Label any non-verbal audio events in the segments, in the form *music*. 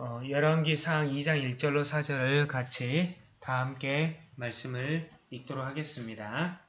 어, 열왕기상 2장 1절로 4절을 같이 다 함께 말씀을 읽도록 하겠습니다.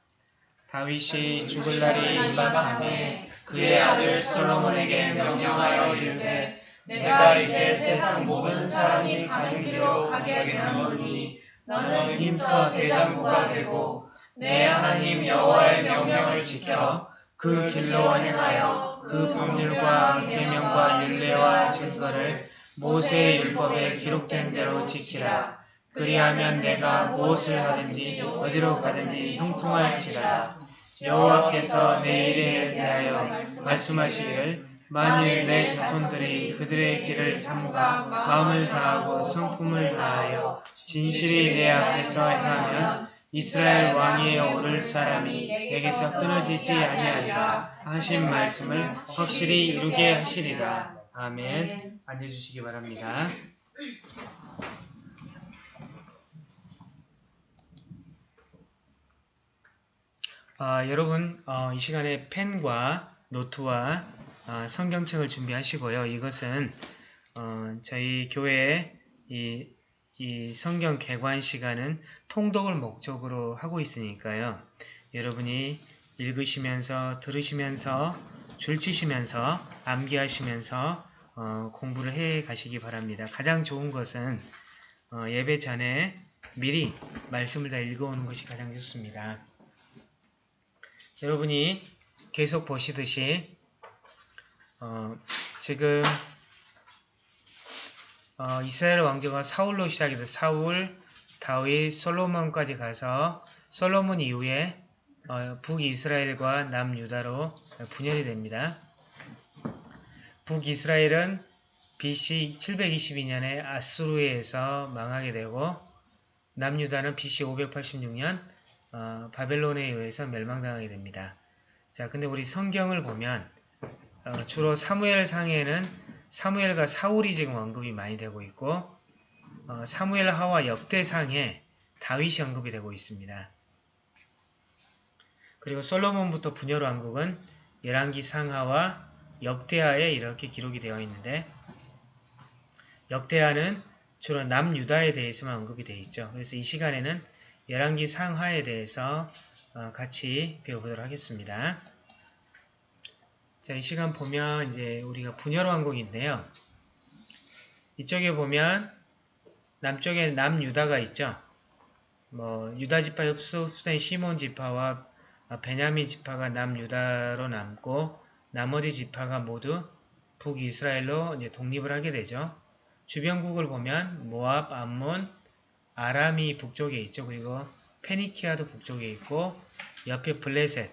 다윗이 죽을 날이 임박함에 그의 아들 솔로몬에게 명령하여 이르되 내가 이제 세상 모든 사람이 가는 길로 가게 되노니 너는 힘써 대장부가 되고 내 하나님 여호와의 명령을 지켜 그 길로 행하여 그 법률과 계명과 율례와 증거를 모세의 율법에 기록된 대로 지키라. 그리하면 내가 무엇을 하든지 어디로 가든지 형통할지라. 여호와께서 내 일에 대하여 말씀하시기를 만일 내 자손들이 그들의 길을 삼가 마음을 다하고 성품을 다하여 진실이 내 앞에서 행하면 이스라엘 왕위에 오를 사람이 내게서 끊어지지 아니하리라 하신 말씀을 확실히 이루게 하시리라. 아멘. 앉아주시기 바랍니다. 아, 여러분 어, 이 시간에 펜과 노트와 어, 성경책을 준비하시고요. 이것은 어, 저희 교회의 이, 이 성경 개관 시간은 통독을 목적으로 하고 있으니까요. 여러분이 읽으시면서 들으시면서 줄치시면서 암기하시면서 어, 공부를 해 가시기 바랍니다. 가장 좋은 것은 어, 예배 전에 미리 말씀을 다 읽어오는 것이 가장 좋습니다. 여러분이 계속 보시듯이 어, 지금 어, 이스라엘 왕조가 사울로 시작해서 사울, 다윗, 솔로몬까지 가서 솔로몬 이후에 어, 북이스라엘과 남유다로 분열이 됩니다. 북이스라엘은 BC 722년에 아수르에서 망하게 되고 남유다는 BC 586년 어, 바벨론에 의해서 멸망당하게 됩니다. 자, 근데 우리 성경을 보면 어, 주로 사무엘 상에는 사무엘과 사울이 지금 언급이 많이 되고 있고 어, 사무엘 하와 역대상에 다윗이 언급이 되고 있습니다. 그리고 솔로몬부터 분열 왕국은 열왕기 상하와 역대하에 이렇게 기록이 되어 있는데 역대하는 주로 남유다에 대해서만 언급이 되어 있죠. 그래서 이 시간에는 열왕기 상하에 대해서 어, 같이 배워보도록 하겠습니다. 자, 이 시간 보면 이제 우리가 분열 왕국인데요. 이쪽에 보면 남쪽에 남유다가 있죠. 뭐 유다 지파 흡수된 시몬 지파와 베냐민 지파가 남유다로 남고 나머지 지파가 모두 북이스라엘로 독립을 하게 되죠. 주변국을 보면 모압, 암몬, 아람이 북쪽에 있죠. 그리고 페니키아도 북쪽에 있고 옆에 블레셋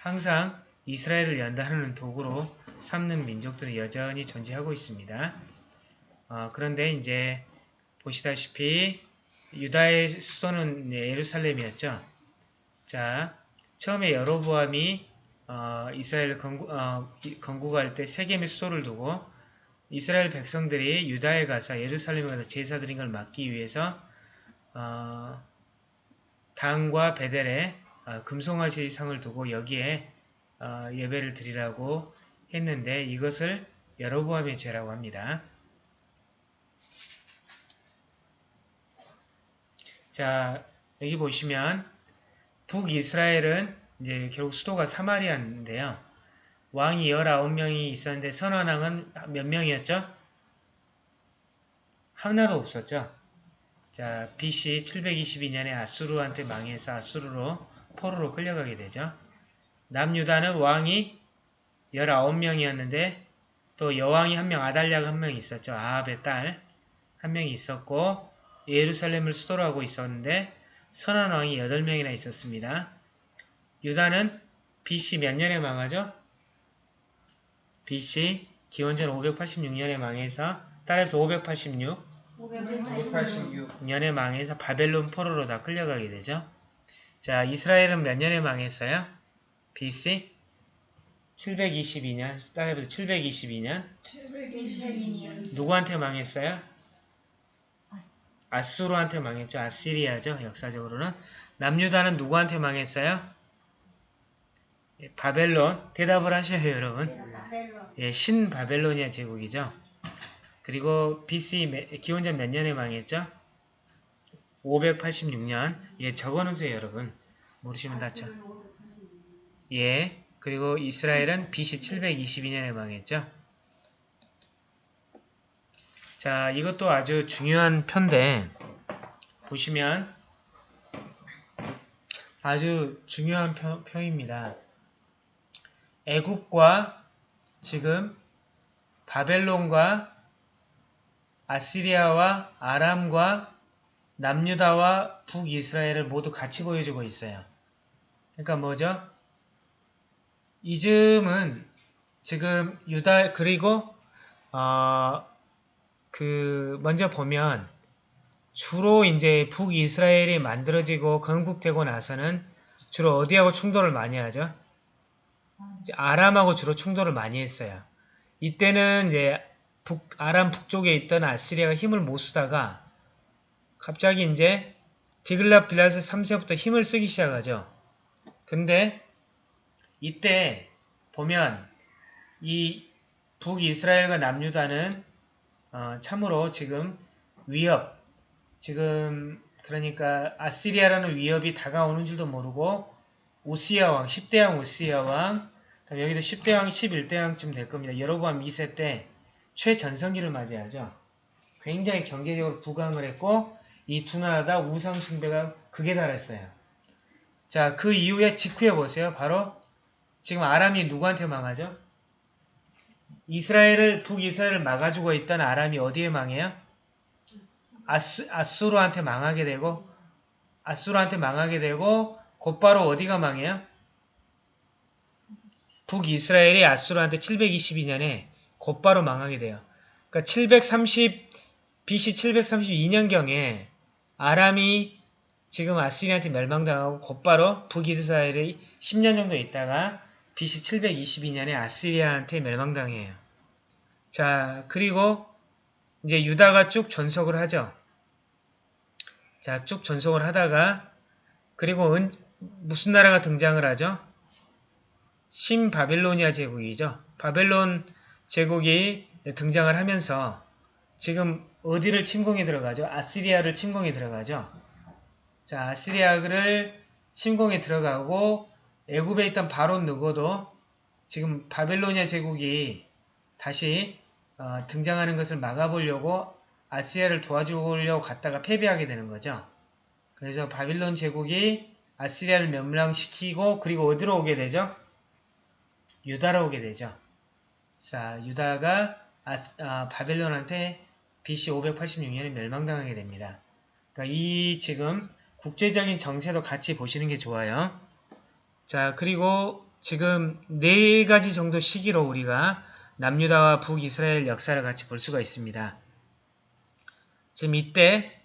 항상 이스라엘을 연단하는 도구로 삼는 민족들은 여전히 존재하고 있습니다. 어, 그런데 이제 보시다시피 유다의 수도는 예루살렘이었죠. 자, 처음에 여로보암이 어, 이스라엘 건국, 어, 건국할 때 세겜의 수도를 두고 이스라엘 백성들이 유다에 가서 예루살렘에 가서 제사 드린 걸 막기 위해서 어, 당과 베델에 어, 금송아지 상을 두고 여기에 어, 예배를 드리라고 했는데 이것을 여로보암의 죄라고 합니다. 자 여기 보시면 북이스라엘은 이제 결국 수도가 사마리아인데요. 왕이 19명이 있었는데 선원왕은 몇 명이었죠? 하나도 없었죠. 자, BC 722년에 아수르한테 망해서 아수르로 포로로 끌려가게 되죠. 남유다는 왕이 19명이었는데 또 여왕이 한 명, 아달랴가 한 명 있었죠. 아합의 딸 한 명이 있었고 예루살렘을 수도로 하고 있었는데 선한 왕이 8명이나 있었습니다. 유다는 BC 몇 년에 망하죠? BC 기원전 586년에 망해서 따라서 586 586년에 망해서 바벨론 포로로 다 끌려가게 되죠. 자, 이스라엘은 몇 년에 망했어요? BC 722년, 따라해보세요. 722년. 722년. 누구한테 망했어요? 아수르한테 망했죠. 아시리아죠. 역사적으로는. 남유다는 누구한테 망했어요? 예, 바벨론. 대답을 하셔요, 여러분. 예, 신바벨로니아 제국이죠. 그리고 BC 매- 기원전 몇 년에 망했죠? 586년. 예, 적어놓으세요, 여러분. 모르시면 다쳐. 예. 그리고 이스라엘은 BC 722년에 망했죠. 자, 이것도 아주 중요한 편데 보시면 아주 중요한 표, 표입니다. 애국과 지금 바벨론과 아시리아와 아람과 남유다와 북이스라엘을 모두 같이 보여주고 있어요. 그러니까 뭐죠? 이즘은 지금 유다 그리고 어, 그 먼저 보면 주로 이제 북이스라엘이 만들어지고 건국되고 나서는 주로 어디하고 충돌을 많이 하죠? 아람하고 주로 충돌을 많이 했어요. 이때는 이제 북, 아람 북쪽에 있던 아시리아가 힘을 못 쓰다가 갑자기 이제 디글라 빌라스 3세부터 힘을 쓰기 시작하죠. 근데 이때 보면 이 북이스라엘과 남유다는 어, 참으로 지금 위협, 지금 그러니까 아시리아라는 위협이 다가오는 줄도 모르고 오시아 왕, 10대 왕 오시아 왕, 여기도 10대 왕, 11대 왕쯤 될 겁니다. 여로보암 2세 때 최전성기를 맞이하죠. 굉장히 경제적으로 부강을 했고 이 두 나라 다 우상 숭배가 극에 달했어요. 자, 그 이후에 직후에 보세요. 바로 지금 아람이 누구한테 망하죠? 이스라엘을 북이스라엘을 막아주고 있던 아람이 어디에 망해요? 아스, 아수르한테 망하게 되고 아수르한테 망하게 되고 곧바로 어디가 망해요? 북이스라엘이 아수르한테 722년에 곧바로 망하게 돼요. 그러니까 730 BC 732년경에 아람이 지금 아시리한테 멸망당하고 곧바로 북이스라엘이 10년 정도 있다가 BC 722년에 아시리아한테 멸망당해요. 자, 그리고 이제 유다가 쭉 전속을 하죠. 자, 쭉 전속을 하다가 그리고 은, 무슨 나라가 등장을 하죠? 신바빌로니아 제국이죠. 바벨론 제국이 등장을 하면서 지금 어디를 침공에 들어가죠? 아시리아를 침공에 들어가죠. 자, 아시리아를 침공에 들어가고 애굽에 있던 바론 누고도 지금 바벨로니아 제국이 다시 어, 등장하는 것을 막아보려고 아시리아를 도와주려고 갔다가 패배하게 되는 거죠. 그래서 바빌론 제국이 아시리아를 멸망시키고 그리고 어디로 오게 되죠? 유다로 오게 되죠. 자, 유다가 아스, 아, 바벨론한테 BC 586년에 멸망당하게 됩니다. 그러니까 이 지금 국제적인 정세도 같이 보시는 게 좋아요. 자, 그리고 지금 네 가지 정도 시기로 우리가 남유다와 북이스라엘 역사를 같이 볼 수가 있습니다. 지금 이때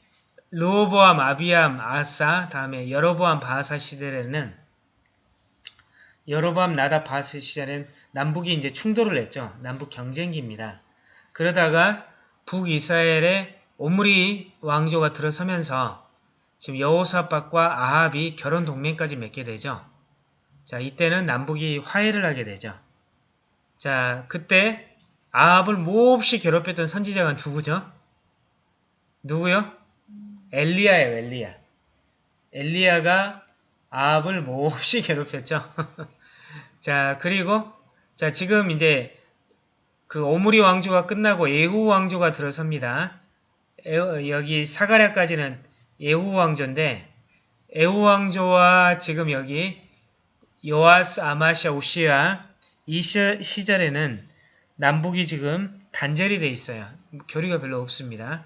르호보암, 아비암, 아사, 다음에 여로보암, 바하사 시대에는 여로보암, 나다, 바하사 시대는 남북이 이제 충돌을 했죠. 남북 경쟁기입니다. 그러다가 북이스라엘의 오므리 왕조가 들어서면서 지금 여호사박과 아합이 결혼 동맹까지 맺게 되죠. 자, 이때는 남북이 화해를 하게 되죠. 자, 그때 아합을 몹시 괴롭혔던 선지자가 누구죠? 누구요? 엘리야예요, 엘리야. 엘리야가 아합을 몹시 *laughs* 괴롭혔죠. *laughs* 자, 그리고 자, 지금 이제 그 오므리 왕조가 끝나고 예후 왕조가 들어섭니다. 에, 여기 사가랴까지는 예후 왕조인데 예후 왕조와 지금 여기 요아스, 아마샤, 오시아 이 시, 시절에는 남북이 지금 단절이 돼 있어요. 교리가 별로 없습니다.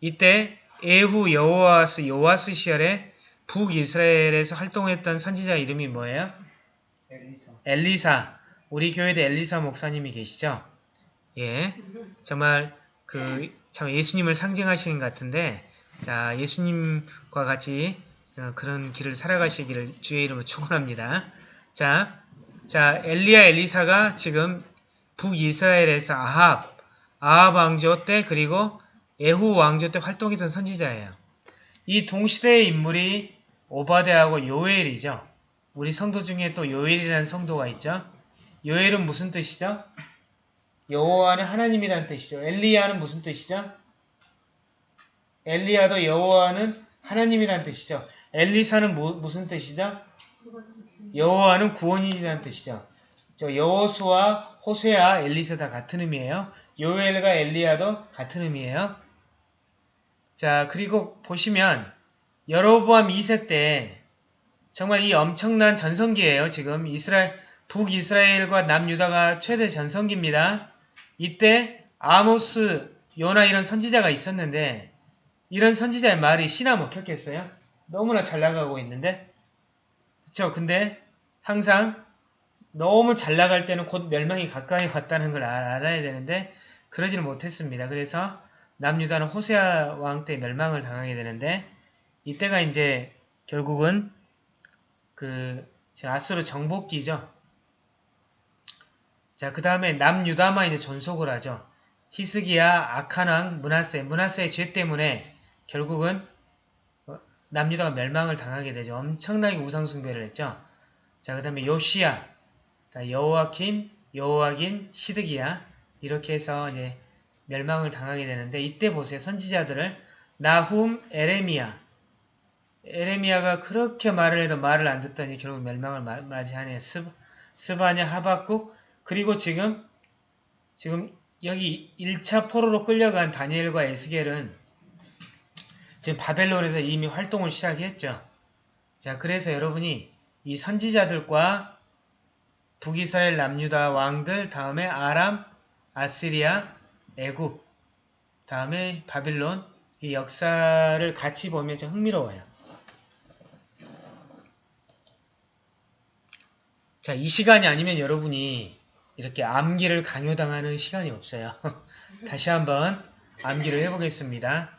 이때 예후 여호아스, 요아스 시절에 북이스라엘에서 활동했던 선지자 이름이 뭐예요? 엘리사. 엘리사. 우리 교회에 엘리사 목사님이 계시죠? 예. 정말 그 참 예수님을 상징하시는 것 같은데 자, 예수님과 같이 어, 그런 길을 살아가시기를 주의 이름으로 축원합니다. 자, 자, 엘리야 엘리사가 지금 북이스라엘에서 아합, 아합 왕조 때 그리고 에후 왕조 때 활동했던 선지자예요. 이 동시대의 인물이 오바데하고 요엘이죠. 우리 성도 중에 또 요엘이라는 성도가 있죠. 요엘은 무슨 뜻이죠? 여호와는 하나님이라는 뜻이죠. 엘리야는 무슨 뜻이죠? 엘리야도 여호와는 하나님이라는 뜻이죠. 엘리사는 무, 무슨 뜻이죠? 여호와는 구원이라는 뜻이죠. 저 여호수와 호세아, 엘리사 다 같은 의미예요. 요엘과 엘리야도 같은 의미예요. 자, 그리고 보시면 여로보암 2세 때 정말 이 엄청난 전성기예요. 지금 이스라엘 북이스라엘과 남유다가 최대 전성기입니다. 이때 아모스, 요나 이런 선지자가 있었는데 이런 선지자의 말이 신화 먹혔겠어요? 너무나 잘 나가고 있는데 그쵸? 근데 항상 너무 잘 나갈 때는 곧 멸망이 가까이 왔다는 걸 알- 알아야 되는데 그러지는 못했습니다. 그래서 남유다는 호세아 왕 때 멸망을 당하게 되는데 이때가 이제 결국은 그 아수르 정복기죠. 자, 그 다음에 남유다만 이제 존속을 하죠. 히스기야, 아칸왕, 문하세, 문하세의 죄 때문에 결국은 어, 남유다가 멸망을 당하게 되죠. 엄청나게 우상숭배를 했죠. 자, 그 다음에 요시야, 자, 여호와킴, 여호와긴, 시드기야 이렇게 해서 이제 멸망을 당하게 되는데 이때 보세요. 선지자들을 나훔, 에레미야 에레미야가 그렇게 말을 해도 말을 안 듣더니 결국 멸망을 마- 맞이하네요. 스, 스바냐, 하박국 그리고 지금 지금 여기 1차 포로로 끌려간 다니엘과 에스겔은 지금 바벨론에서 이미 활동을 시작했죠. 자, 그래서 여러분이 이 선지자들과 북이스라엘 남유다 왕들, 다음에 아람, 아시리아, 애굽, 다음에 바빌론 이 역사를 같이 보면 좀 흥미로워요. 자, 이 시간이 아니면 여러분이 이렇게 암기를 강요당하는 시간이 없어요. *laughs* 다시 한번 암기를 해보겠습니다.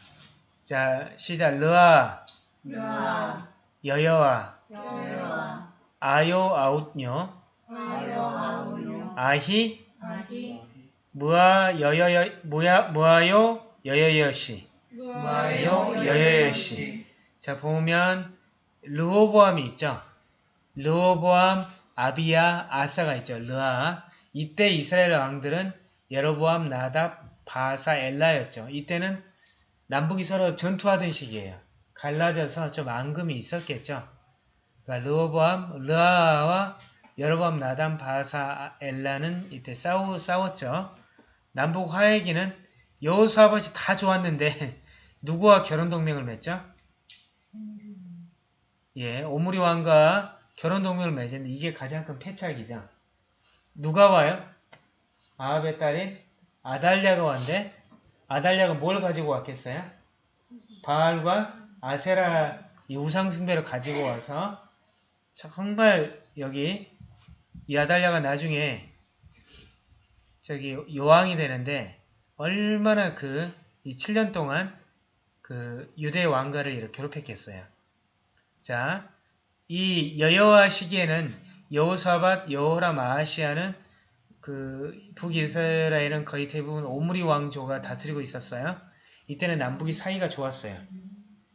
자, 시작. 르아, 여호와 아요, 아히, 아히 무아, 여여여, 무야, 무아요, 여여여시. 무아요 여여여시. 자, 보면 르호보암이 있죠. 르호보암, 아비야, 아사가 있죠. 르아. 이때 이스라엘 왕들은 예로보암, 나답, 바사, 엘라였죠. 이때는 남북이 서로 전투하던 시기예요. 갈라져서 좀 앙금이 있었겠죠. 그러니까 르호보암, 르아와 여로보암, 나담, 바사, 엘라는 이때 싸우, 싸웠죠. 남북 화해기는 여호수아봇이 다 좋았는데 *laughs* 누구와 결혼 동맹을 맺죠? 예, 오므리 왕과 결혼 동맹을 맺었는데 이게 가장 큰 패착이죠. 누가 와요? 아합의 딸인 아달랴가 왔는데 아달랴가 뭘 가지고 왔겠어요? 바알과 아세라 이 우상숭배를 가지고 와서 정말 여기 이 아달랴가 나중에 저기 요왕이 되는데 얼마나 그 이 7년 동안 그 유대 왕가를 이렇게 괴롭혔겠어요. 자, 이 여여와 시기에는 여호사밧, 여호람, 아하시아는 그 북이스라엘은 거의 대부분 오므리 왕조가 다스리고 있었어요. 이때는 남북이 사이가 좋았어요.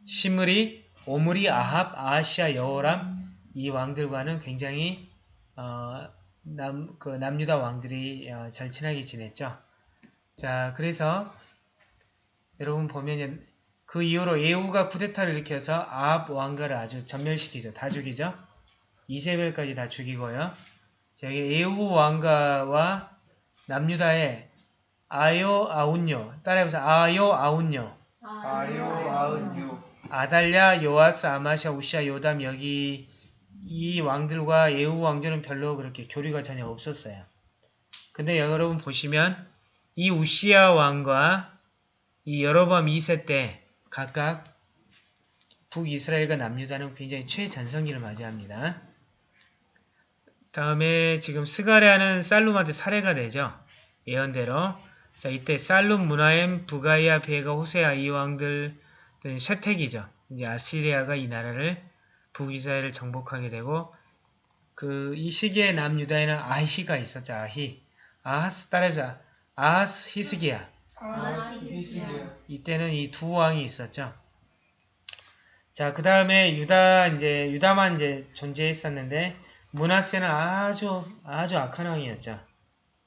시므리, 오므리, 아합, 아하시아, 여호람 이 왕들과는 굉장히 어, 남, 그 남유다 왕들이 어, 잘 친하게 지냈죠. 자, 그래서 여러분 보면 그 이후로 예후가 쿠데타를 일으켜서 아합 왕가를 아주 전멸시키죠. 다 죽이죠. 이세벨까지 다 죽이고요. 자, 여기 예후 왕가와 남유다의 아요 아운요 따라해보세요. 아요 아운요 아요 아은유 아달랴 요아스 아마샤 우시아 요담 여기 이 왕들과 예후 왕조는 별로 그렇게 교류가 전혀 없었어요. 근데 여러분 보시면 이 우시아 왕과 이 여로밤 2세 때 각각 북이스라엘과 남유다는 굉장히 최전성기를 맞이합니다. 다음에 지금 스가랴는 살룸한테 살해가 되죠. 예언대로. 자 이때 살룸, 문하엠, 부가이아, 베가, 호세아 이 왕들 쇠택이죠. 이제 아시리아가 이 나라를 북이스라엘을 정복하게 되고 그 이 시기에 남유다에는 아히가 있었죠. 아히. 아하스 따라해서 아하스 히스기야. 아시시야 이때는 이 두 왕이 있었죠. 자, 그 다음에 유다, 이제, 유다만 이제 존재했었는데, 문하세는 아주, 아주 악한 왕이었죠.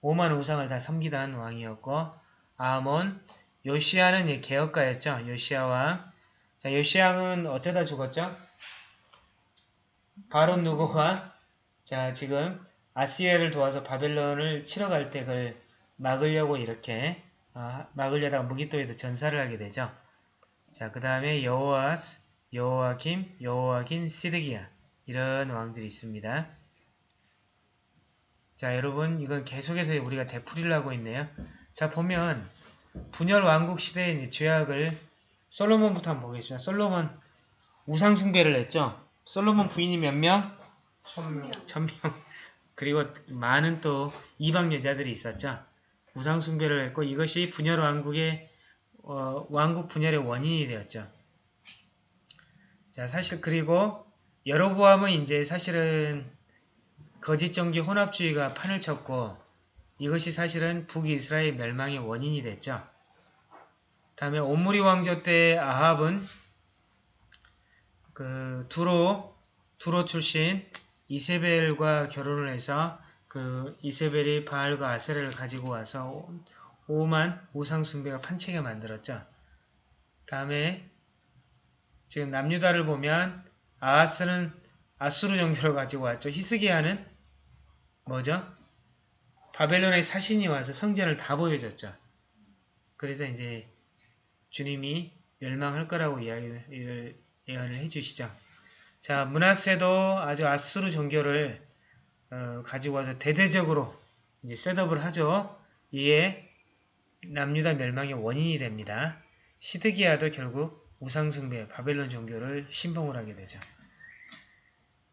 오만 우상을 다 섬기던 왕이었고 아몬 요시아는 이 개혁가였죠. 요시아 왕. 자, 요시아는 어쩌다 죽었죠? 바론 누고가 자 지금 아시아를 도와서 바벨론을 치러 갈 때 그걸 막으려고 이렇게 아, 막으려다가 무기토에서 전사를 하게 되죠. 자, 그 다음에 여호아스, 여호아김, 여호아긴, 시드기야 이런 왕들이 있습니다. 자, 여러분 이건 계속해서 우리가 되풀이를 하고 있네요. 자, 보면 분열 왕국 시대의 죄악을 솔로몬부터 한번 보겠습니다. 솔로몬 우상 숭배를 했죠. 솔로몬 부인이 몇 명? 천명. 천명. 그리고 많은 또 이방 여자들이 있었죠. 우상 숭배를 했고 이것이 분열 왕국의 어, 왕국 분열의 원인이 되었죠. 자, 사실 그리고 여로보암은 이제 사실은 거짓 정기 혼합주의가 판을 쳤고 이것이 사실은 북이스라엘 멸망의 원인이 됐죠. 다음에 오므리 왕조 때 아합은 그 두로 두로 출신 이세벨과 결혼을 해서 그 이세벨이 바알과 아세라를 가지고 와서 오만 우상 숭배가 판치게 만들었죠. 다음에 지금 남유다를 보면 아하스는 아수르 종교를 가지고 왔죠. 히스기야는 뭐죠? 바벨론의 사신이 와서 성전을 다 보여줬죠. 그래서 이제 주님이 멸망할 거라고 이야기를 예언을 해주시죠. 자, 문하세도 아주 아수르 종교를 어, 가지고 와서 대대적으로 이제 셋업을 하죠. 이에 남유다 멸망의 원인이 됩니다. 시드기야도 결국 우상숭배 바벨론 종교를 신봉을 하게 되죠.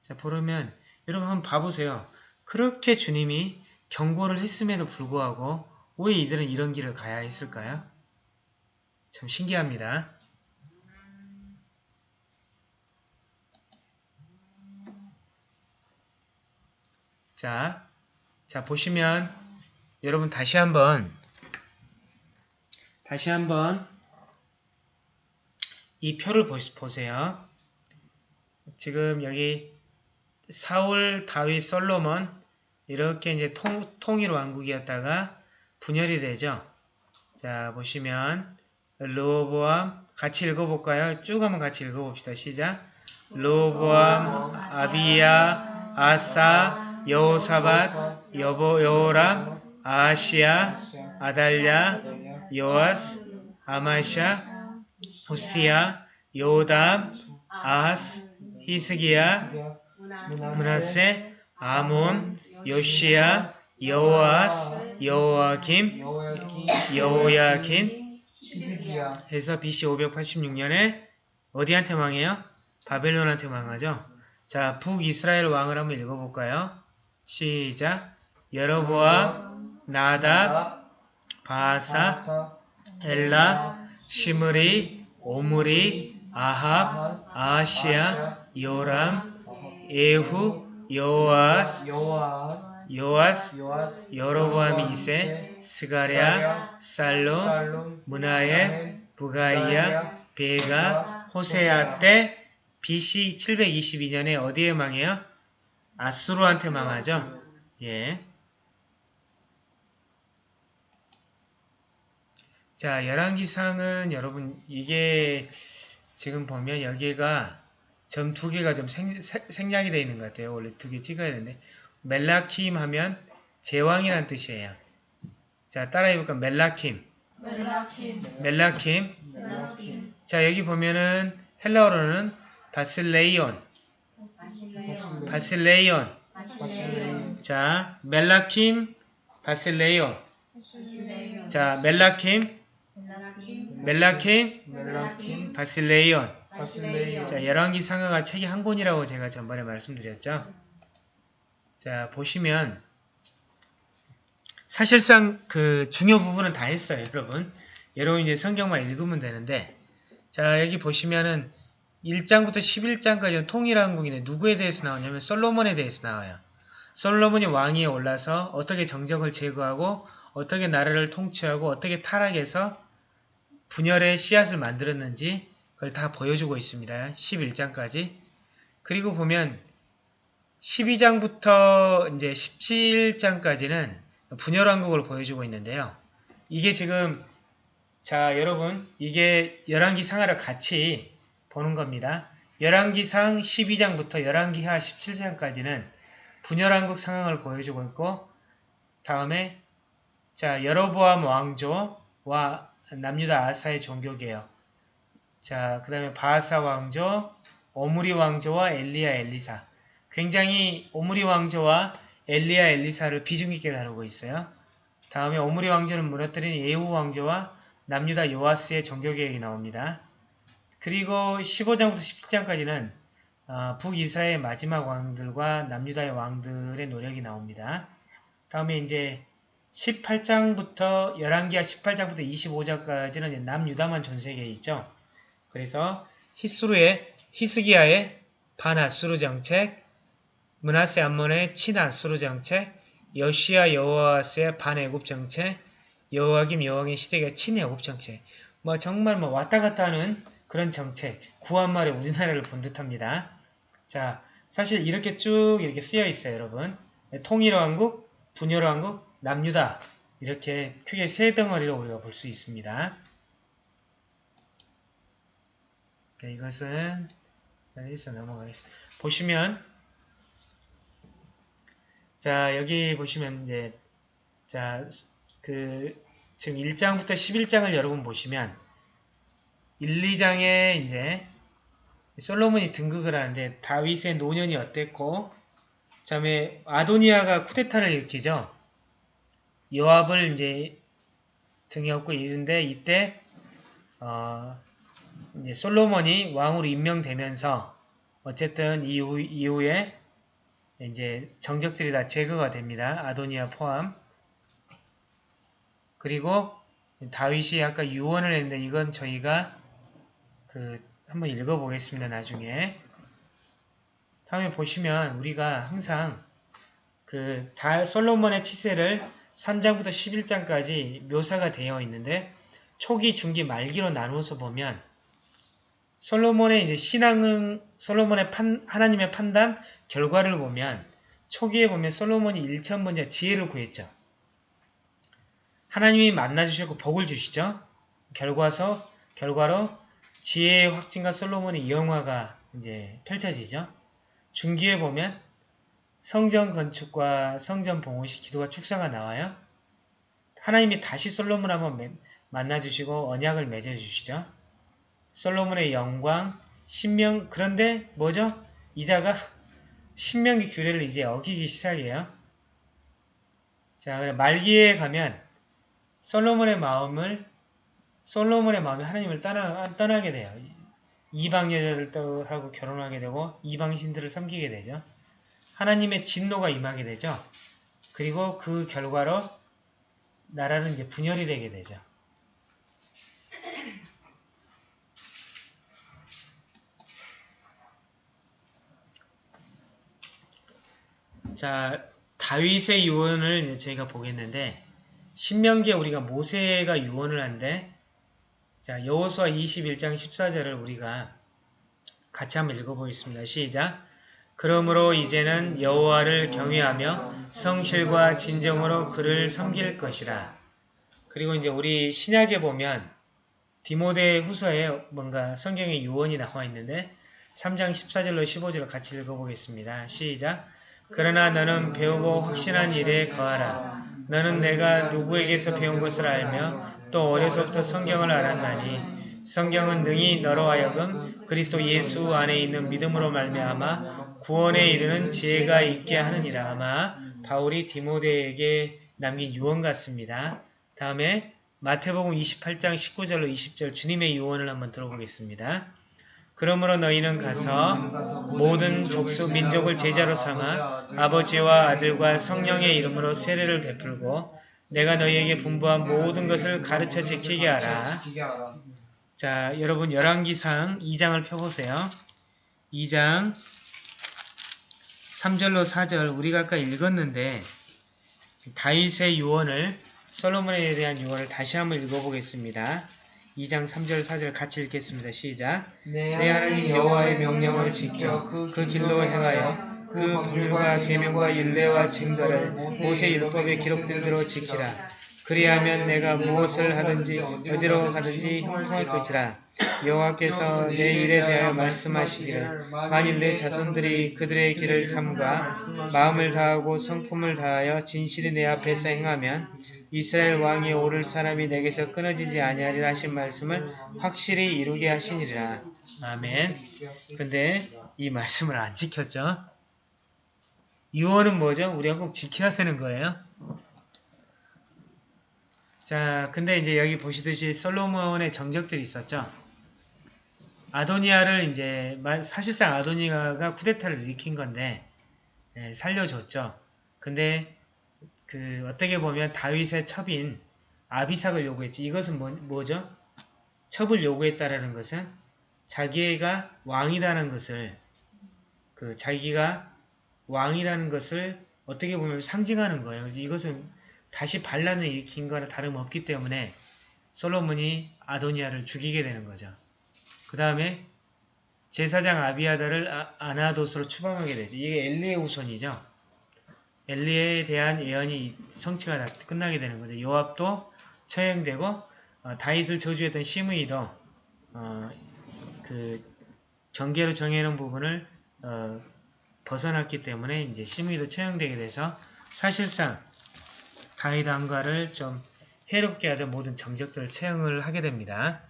자, 보려면 여러분 한번 봐보세요. 그렇게 주님이 경고를 했음에도 불구하고 왜 이들은 이런 길을 가야 했을까요? 참 신기합니다. 자, 자 보시면 여러분 다시 한번 다시 한번 이 표를 보, 보세요. 지금 여기 사울, 다윗, 솔로몬 이렇게 이제 통, 통일 왕국이었다가 분열이 되죠. 자 보시면 르호보암 같이 읽어볼까요? 쭉 한번 같이 읽어봅시다. 시작. 르호보암, 아비야, 아사, 여호사밧, 여보, 여호람, 아시아, 아달랴, 요아스, 아마샤, 후시야, 요담, 아하스, 히스기야, 문하세, 아몬, 요시야, 여호아스, 여호아김, 여호야킨 해서 BC 586년에 어디한테 망해요? 바벨론한테 망하죠. 자, 북이스라엘 왕을 한번 읽어볼까요? 시작. 여로보암, 나답, 바사, 엘라, 시므리, 오므리, 아합, 아시아, 요람, 여호아스, 요아스, 요아스, 여로보암 2세, 스가랴, 살롬, 문하엘, 부가이야, 베가, 호세아 때 BC 722년에 어디에 망해요? 아수르한테 망하죠. 예. 자, 열왕기상은 여러분 이게 지금 보면 여기가 점 두 개가 좀 생, 생- 생략이 되어 있는 것 같아요. 원래 두 개 찍어야 되는데 멜라킴 하면 제왕이란 뜻이에요. 자, 따라 해볼까? 멜라킴. 멜라킴, 멜라킴. 멜라킴, 자, 여기 보면은 헬라어로는 바실레이온. 바실레온, 바실레이온. 바실레온, 자, 멜라킴, 바실레이온. 바실레온, 자, 멜라킴, 멜라킴, 멜라킴, 멜라킴, 바실레이온. 바실레온, 자, 열왕기 상하가 책이 한 권이라고 제가 전번에 말씀드렸죠. 자, 보시면 사실상 그 중요 부분은 다 했어요, 여러분. 여러분 이제 성경만 읽으면 되는데 자, 여기 보시면은 1장부터 11장까지는 통일왕국인데 누구에 대해서 나오냐면 솔로몬에 대해서 나와요. 솔로몬이 왕위에 올라서 어떻게 정적을 제거하고 어떻게 나라를 통치하고 어떻게 타락해서 분열의 씨앗을 만들었는지 그걸 다 보여주고 있습니다. 11장까지. 그리고 보면 12장부터 이제 17장까지는 분열왕국을 보여주고 있는데요. 이게 지금 자 여러분 이게 열왕기 상하를 같이 보는 겁니다. 열왕기상 12장부터 열왕기하 17장까지는 분열왕국 상황을 보여주고 있고 다음에 자 여로보암 왕조와 남유다 아사의 종교개혁 자 그 다음에 바하사 왕조 오므리 왕조와 엘리야 엘리사 굉장히 오므리 왕조와 엘리야 엘리사를 비중 있게 다루고 있어요. 다음에 오므리 왕조를 무너뜨린 예후 왕조와 남유다 요아스의 종교개혁이 나옵니다. 그리고 15장부터 17장까지는 어, 북이스라엘 마지막 왕들과 남유다의 왕들의 노력이 나옵니다. 다음에 이제 18장부터 11기하 18장부터 25장까지는 남유다만 전세계에 있죠. 그래서 히스루의 히스기야의 반아수르 정책, 문하세 암몬의 친아수르 정책, 여시아 여호아스의 반애굽 정책, 여호와김 여왕의 시대가 친애굽 정책. 뭐 정말 뭐 왔다 갔다 하는 그런 정책, 구한말에 우리나라를 본 듯합니다. 자, 사실 이렇게 쭉 이렇게 쓰여 있어요, 여러분. 통일왕국, 분열왕국, 남유다 이렇게 크게 세 덩어리로 우리가 볼 수 있습니다. 네, 이것은 여기서 넘어가겠습니다. 보시면 자 여기 보시면 이제 자 그 지금 1장부터 11장을 여러분 보시면 1, 2장에 이제 솔로몬이 등극을 하는데 다윗의 노년이 어땠고 그 다음에 아도니아가 쿠데타를 일으키죠. 요압을 이제 등에 업고 이른데 이때 어, 이제 솔로몬이 왕으로 임명되면서 어쨌든 이후, 이후에 이제 정적들이 다 제거가 됩니다. 아도니아 포함. 그리고 다윗이 아까 유언을 했는데 이건 저희가 그 한번 읽어보겠습니다. 나중에. 다음에 보시면 우리가 항상 그 다, 솔로몬의 치세를 3장부터 11장까지 묘사가 되어 있는데 초기, 중기, 말기로 나누어서 보면 솔로몬의 이제 신앙은 솔로몬의 판, 하나님의 판단 결과를 보면 초기에 보면 솔로몬이 1천 번째 지혜를 구했죠. 하나님이 만나 주셨고 복을 주시죠. 결과서 결과로 지혜의 확증과 솔로몬의 영화가 이제 펼쳐지죠. 중기에 보면 성전 건축과 성전 봉헌식 기도가 축사가 나와요. 하나님이 다시 솔로몬 한번 만나 주시고 언약을 맺어 주시죠. 솔로몬의 영광, 신명 그런데 뭐죠? 이자가 신명기 규례를 이제 어기기 시작해요. 자, 말기에 가면 솔로몬의 마음을 솔로몬의 마음이 하나님을 떠나, 떠나게 돼요. 이방 여자들하고 결혼하게 되고 이방 신들을 섬기게 되죠. 하나님의 진노가 임하게 되죠. 그리고 그 결과로 나라는 이제 분열이 되게 되죠. 자, 다윗의 유언을 저희가 보겠는데 신명기에 우리가 모세가 유언을 한데 자, 여호수아 21장 14절을 우리가 같이 한번 읽어보겠습니다. 시작! 그러므로 이제는 여호와를 경외하며 성실과 진정으로 그를 섬길 것이라. 그리고 이제 우리 신약에 보면 디모데 후서에 뭔가 성경의 유언이 나와 있는데 3장 14절로 15절을 같이 읽어보겠습니다. 시작! 그러나 너는 배우고 확신한 일에 거하라. 너는 내가 누구에게서 배운 것을 알며 또 어려서부터 성경을 알았나니 성경은 능히 너로 하여금 그리스도 예수 안에 있는 믿음으로 말미암아 구원에 이르는 지혜가 있게 하느니라 아마 바울이 디모데에게 남긴 유언 같습니다. 다음에 마태복음 28장 19절로 20절 주님의 유언을 한번 들어보겠습니다. 그러므로 너희는 가서 모든 족수 민족을 제자로 삼아 아버지와 아들과 성령의 이름으로 세례를 베풀고 내가 너희에게 분부한 모든 것을 가르쳐 지키게 하라. 자, 여러분 열왕기상 2장을 펴보세요. 2장 3절로 4절 우리가 아까 읽었는데 다윗의 유언을 솔로몬에 대한 유언을 다시 한번 읽어보겠습니다. 2장 3절 4절 같이 읽겠습니다. 시작. 내 하나님 여호와의 명령을 지켜 그 길로 행하여 그 법률과 계명과 율례와 증거를 모세 율법에 기록된 대로 지키라. 그리하면 내가 무엇을 하든지 어디로 가든지 형통할 것이라. 여호와께서 내 일에 대하여 말씀하시기를 만일 내 자손들이 그들의 길을 삼가 마음을 다하고 성품을 다하여 진실이 내 앞에서 행하면 이스라엘 왕이 오를 사람이 내게서 끊어지지 아니하리라 하신 말씀을 확실히 이루게 하시니라. 아멘. 근데 이 말씀을 안 지켰죠? 유언은 뭐죠? 우리가 꼭 지켜야 되는 거예요. 자, 근데 이제 여기 보시듯이 솔로몬의 정적들이 있었죠. 아도니아를 이제 마- 사실상 아도니아가 쿠데타를 일으킨 건데 예, 살려줬죠. 근데 그 어떻게 보면 다윗의 첩인 아비삭을 요구했죠. 이것은 뭐, 뭐죠? 첩을 요구했다라는 것은 자기가 왕이라는 것을 그 자기가 왕이라는 것을 어떻게 보면 상징하는 거예요. 이것은 다시 반란을 일으킨 거나 다름없기 때문에 솔로몬이 아도니아를 죽이게 되는 거죠. 그 다음에 제사장 아비아다를 아, 아나도스로 추방하게 되죠. 이게 엘리의 후손이죠. 엘리에 대한 예언이 성취가 다 끝나게 되는 거죠. 요압도 처형되고 어, 다윗을 저주했던 시므이도 어, 그 경계로 정해놓은 부분을 어, 벗어났기 때문에 이제 시므이도 처형되게 돼서 사실상 다윗 왕가를 좀 해롭게 하던 모든 정적들을 처형을 하게 됩니다.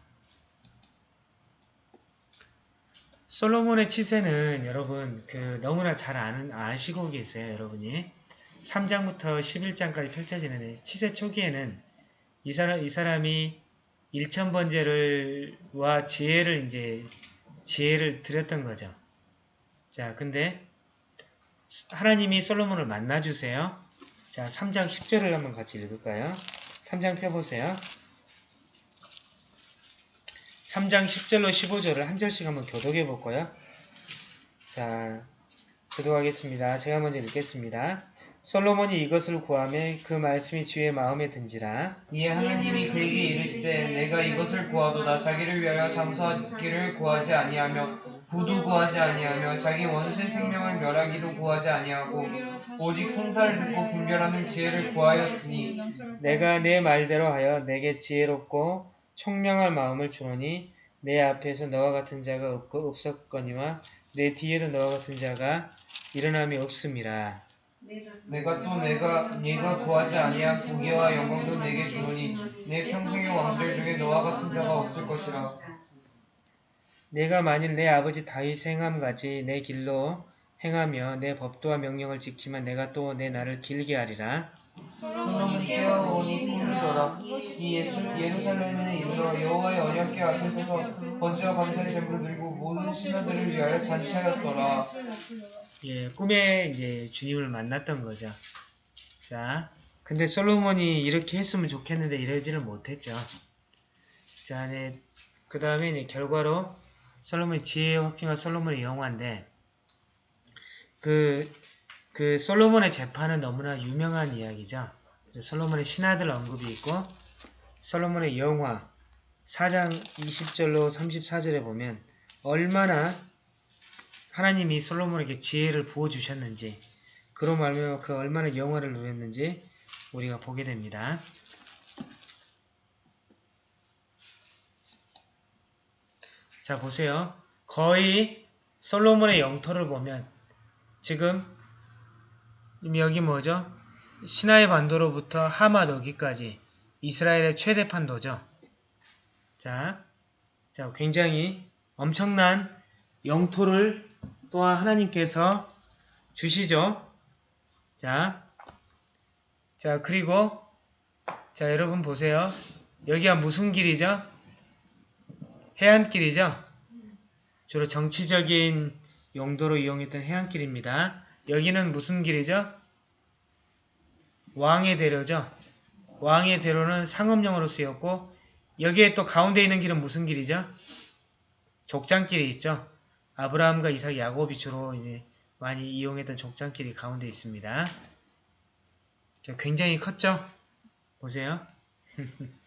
솔로몬의 치세는 여러분 그 너무나 잘 아는 아시고 계세요, 여러분이. 3장부터 11장까지 펼쳐지는 치세 초기에는 이 사람 이 사람이 일천번제를와 지혜를 이제 지혜를 드렸던 거죠. 자, 근데 하나님이 솔로몬을 만나 주세요. 자, 3장 10절을 한번 같이 읽을까요? 3장 펴보세요. 3장 10절로 15절을 한 절씩 한번 교독해 볼 거예요. 자, 교독하겠습니다. 제가 먼저 읽겠습니다. 솔로몬이 이것을 구하매 그 말씀이 주의 마음에 든지라. 이에 하나님이 그에게 이르시되 내가 이것을 구하도다 자기를 위하여 장수하기를 구하지 아니하며 부도 구하지 아니하며 자기 원수의 생명을 멸하기도 구하지 아니하고 오직 송사를 듣고 분별하는 지혜를 구하였으니 내가 내 말대로 하여 내게 지혜롭고 총명할 마음을 주노니 내 앞에서 너와 같은 자가 없고 없었거니와 내 뒤에도 너와 같은 자가 일어남이 없음이라. 내가 또 내가 네가 구하지 아니한 부귀와 영광도 내게 주노니 내 평생의 왕들 중에 너와 같은 자가 없을 것이라 내가 만일 내 아버지 다윗 행함 같이 내 길로 행하며 내 법도와 명령을 지키면 내가 또내 날을 길게 하리라. 솔로몬이 깨어오니 부르더라 이 예수, 예루살렘에 이르러 여호와의 언약궤 앞에 서서 번제와 감사의 제물을 드리고 모든 신하들을 위하여 잔치하였더라 예, 꿈에 이제 주님을 만났던 거죠. 자, 근데 솔로몬이 이렇게 했으면 좋겠는데 이러지를 못했죠. 자, 네, 그 다음에 이제 결과로 솔로몬의 지혜의 확증과 솔로몬의 영화인데, 그, 그 솔로몬의 재판은 너무나 유명한 이야기죠. 솔로몬의 신하들 언급이 있고, 솔로몬의 영화 4장 20절로 34절에 보면 얼마나 하나님이 솔로몬에게 지혜를 부어주셨는지 그로 말미암아 그 얼마나 영화를 누렸는지 우리가 보게 됩니다. 자 보세요. 거의 솔로몬의 영토를 보면 지금 여기 뭐죠? 시나이 반도로부터 하맛 어기까지 이스라엘의 최대 판도죠. 자, 자 굉장히 엄청난 영토를 또한 하나님께서 주시죠. 자, 자 그리고 자 여러분 보세요. 여기가 무슨 길이죠? 해안길이죠. 주로 정치적인 용도로 이용했던 해안길입니다. 여기는 무슨 길이죠? 왕의 대로죠. 왕의 대로는 상업용으로 쓰였고 여기에 또 가운데 있는 길은 무슨 길이죠? 족장길이 있죠. 아브라함과 이삭, 야곱이 주로 많이 이용했던 족장길이 가운데 있습니다. 자, 굉장히 컸죠? 보세요. *laughs*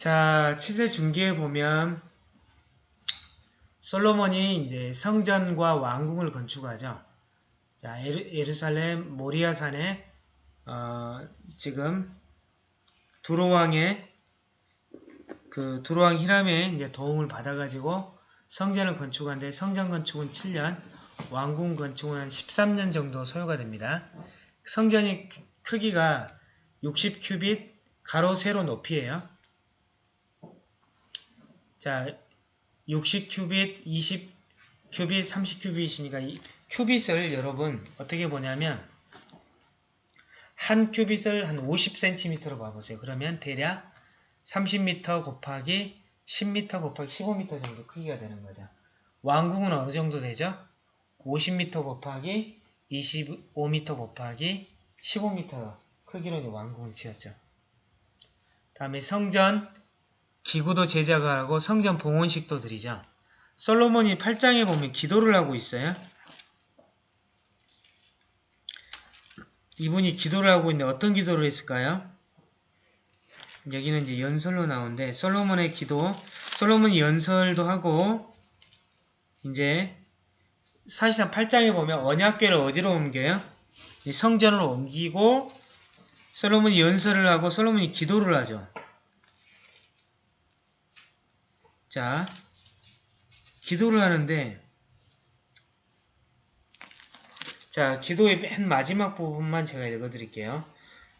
자, 치세 중기에 보면 솔로몬이 이제 성전과 왕궁을 건축하죠. 자, 예루, 예루 살렘 모리아 산에 어, 지금 두로왕의 그 두로왕 히람의 이제 도움을 받아가지고 성전을 건축하는데 성전 건축은 7년, 왕궁 건축은 한 13년 정도 소요가 됩니다. 성전이 크기가 60 큐빗 가로 세로 높이에요. 자, 60큐빗, 20큐빗, 30큐빗이니까 이 큐빗을 여러분 어떻게 보냐면 한 큐빗을 한 50cm로 봐보세요. 그러면 대략 30m 곱하기 10m 곱하기 15m 정도 크기가 되는 거죠. 왕궁은 어느 정도 되죠? 50m 곱하기 25m 곱하기 15m 크기로 왕궁을 지었죠. 다음에 성전 기구도 제작을 하고 성전 봉헌식도 드리죠. 솔로몬이 8장에 보면 기도를 하고 있어요. 이분이 기도를 하고 있는데 어떤 기도를 했을까요? 여기는 이제 연설로 나오는데 솔로몬의 기도, 솔로몬이 연설도 하고 이제 사실상 8장에 보면 언약궤를 어디로 옮겨요? 이 성전으로 옮기고 솔로몬이 연설을 하고 솔로몬이 기도를 하죠. 자, 기도를 하는데 자, 기도의 맨 마지막 부분만 제가 읽어드릴게요.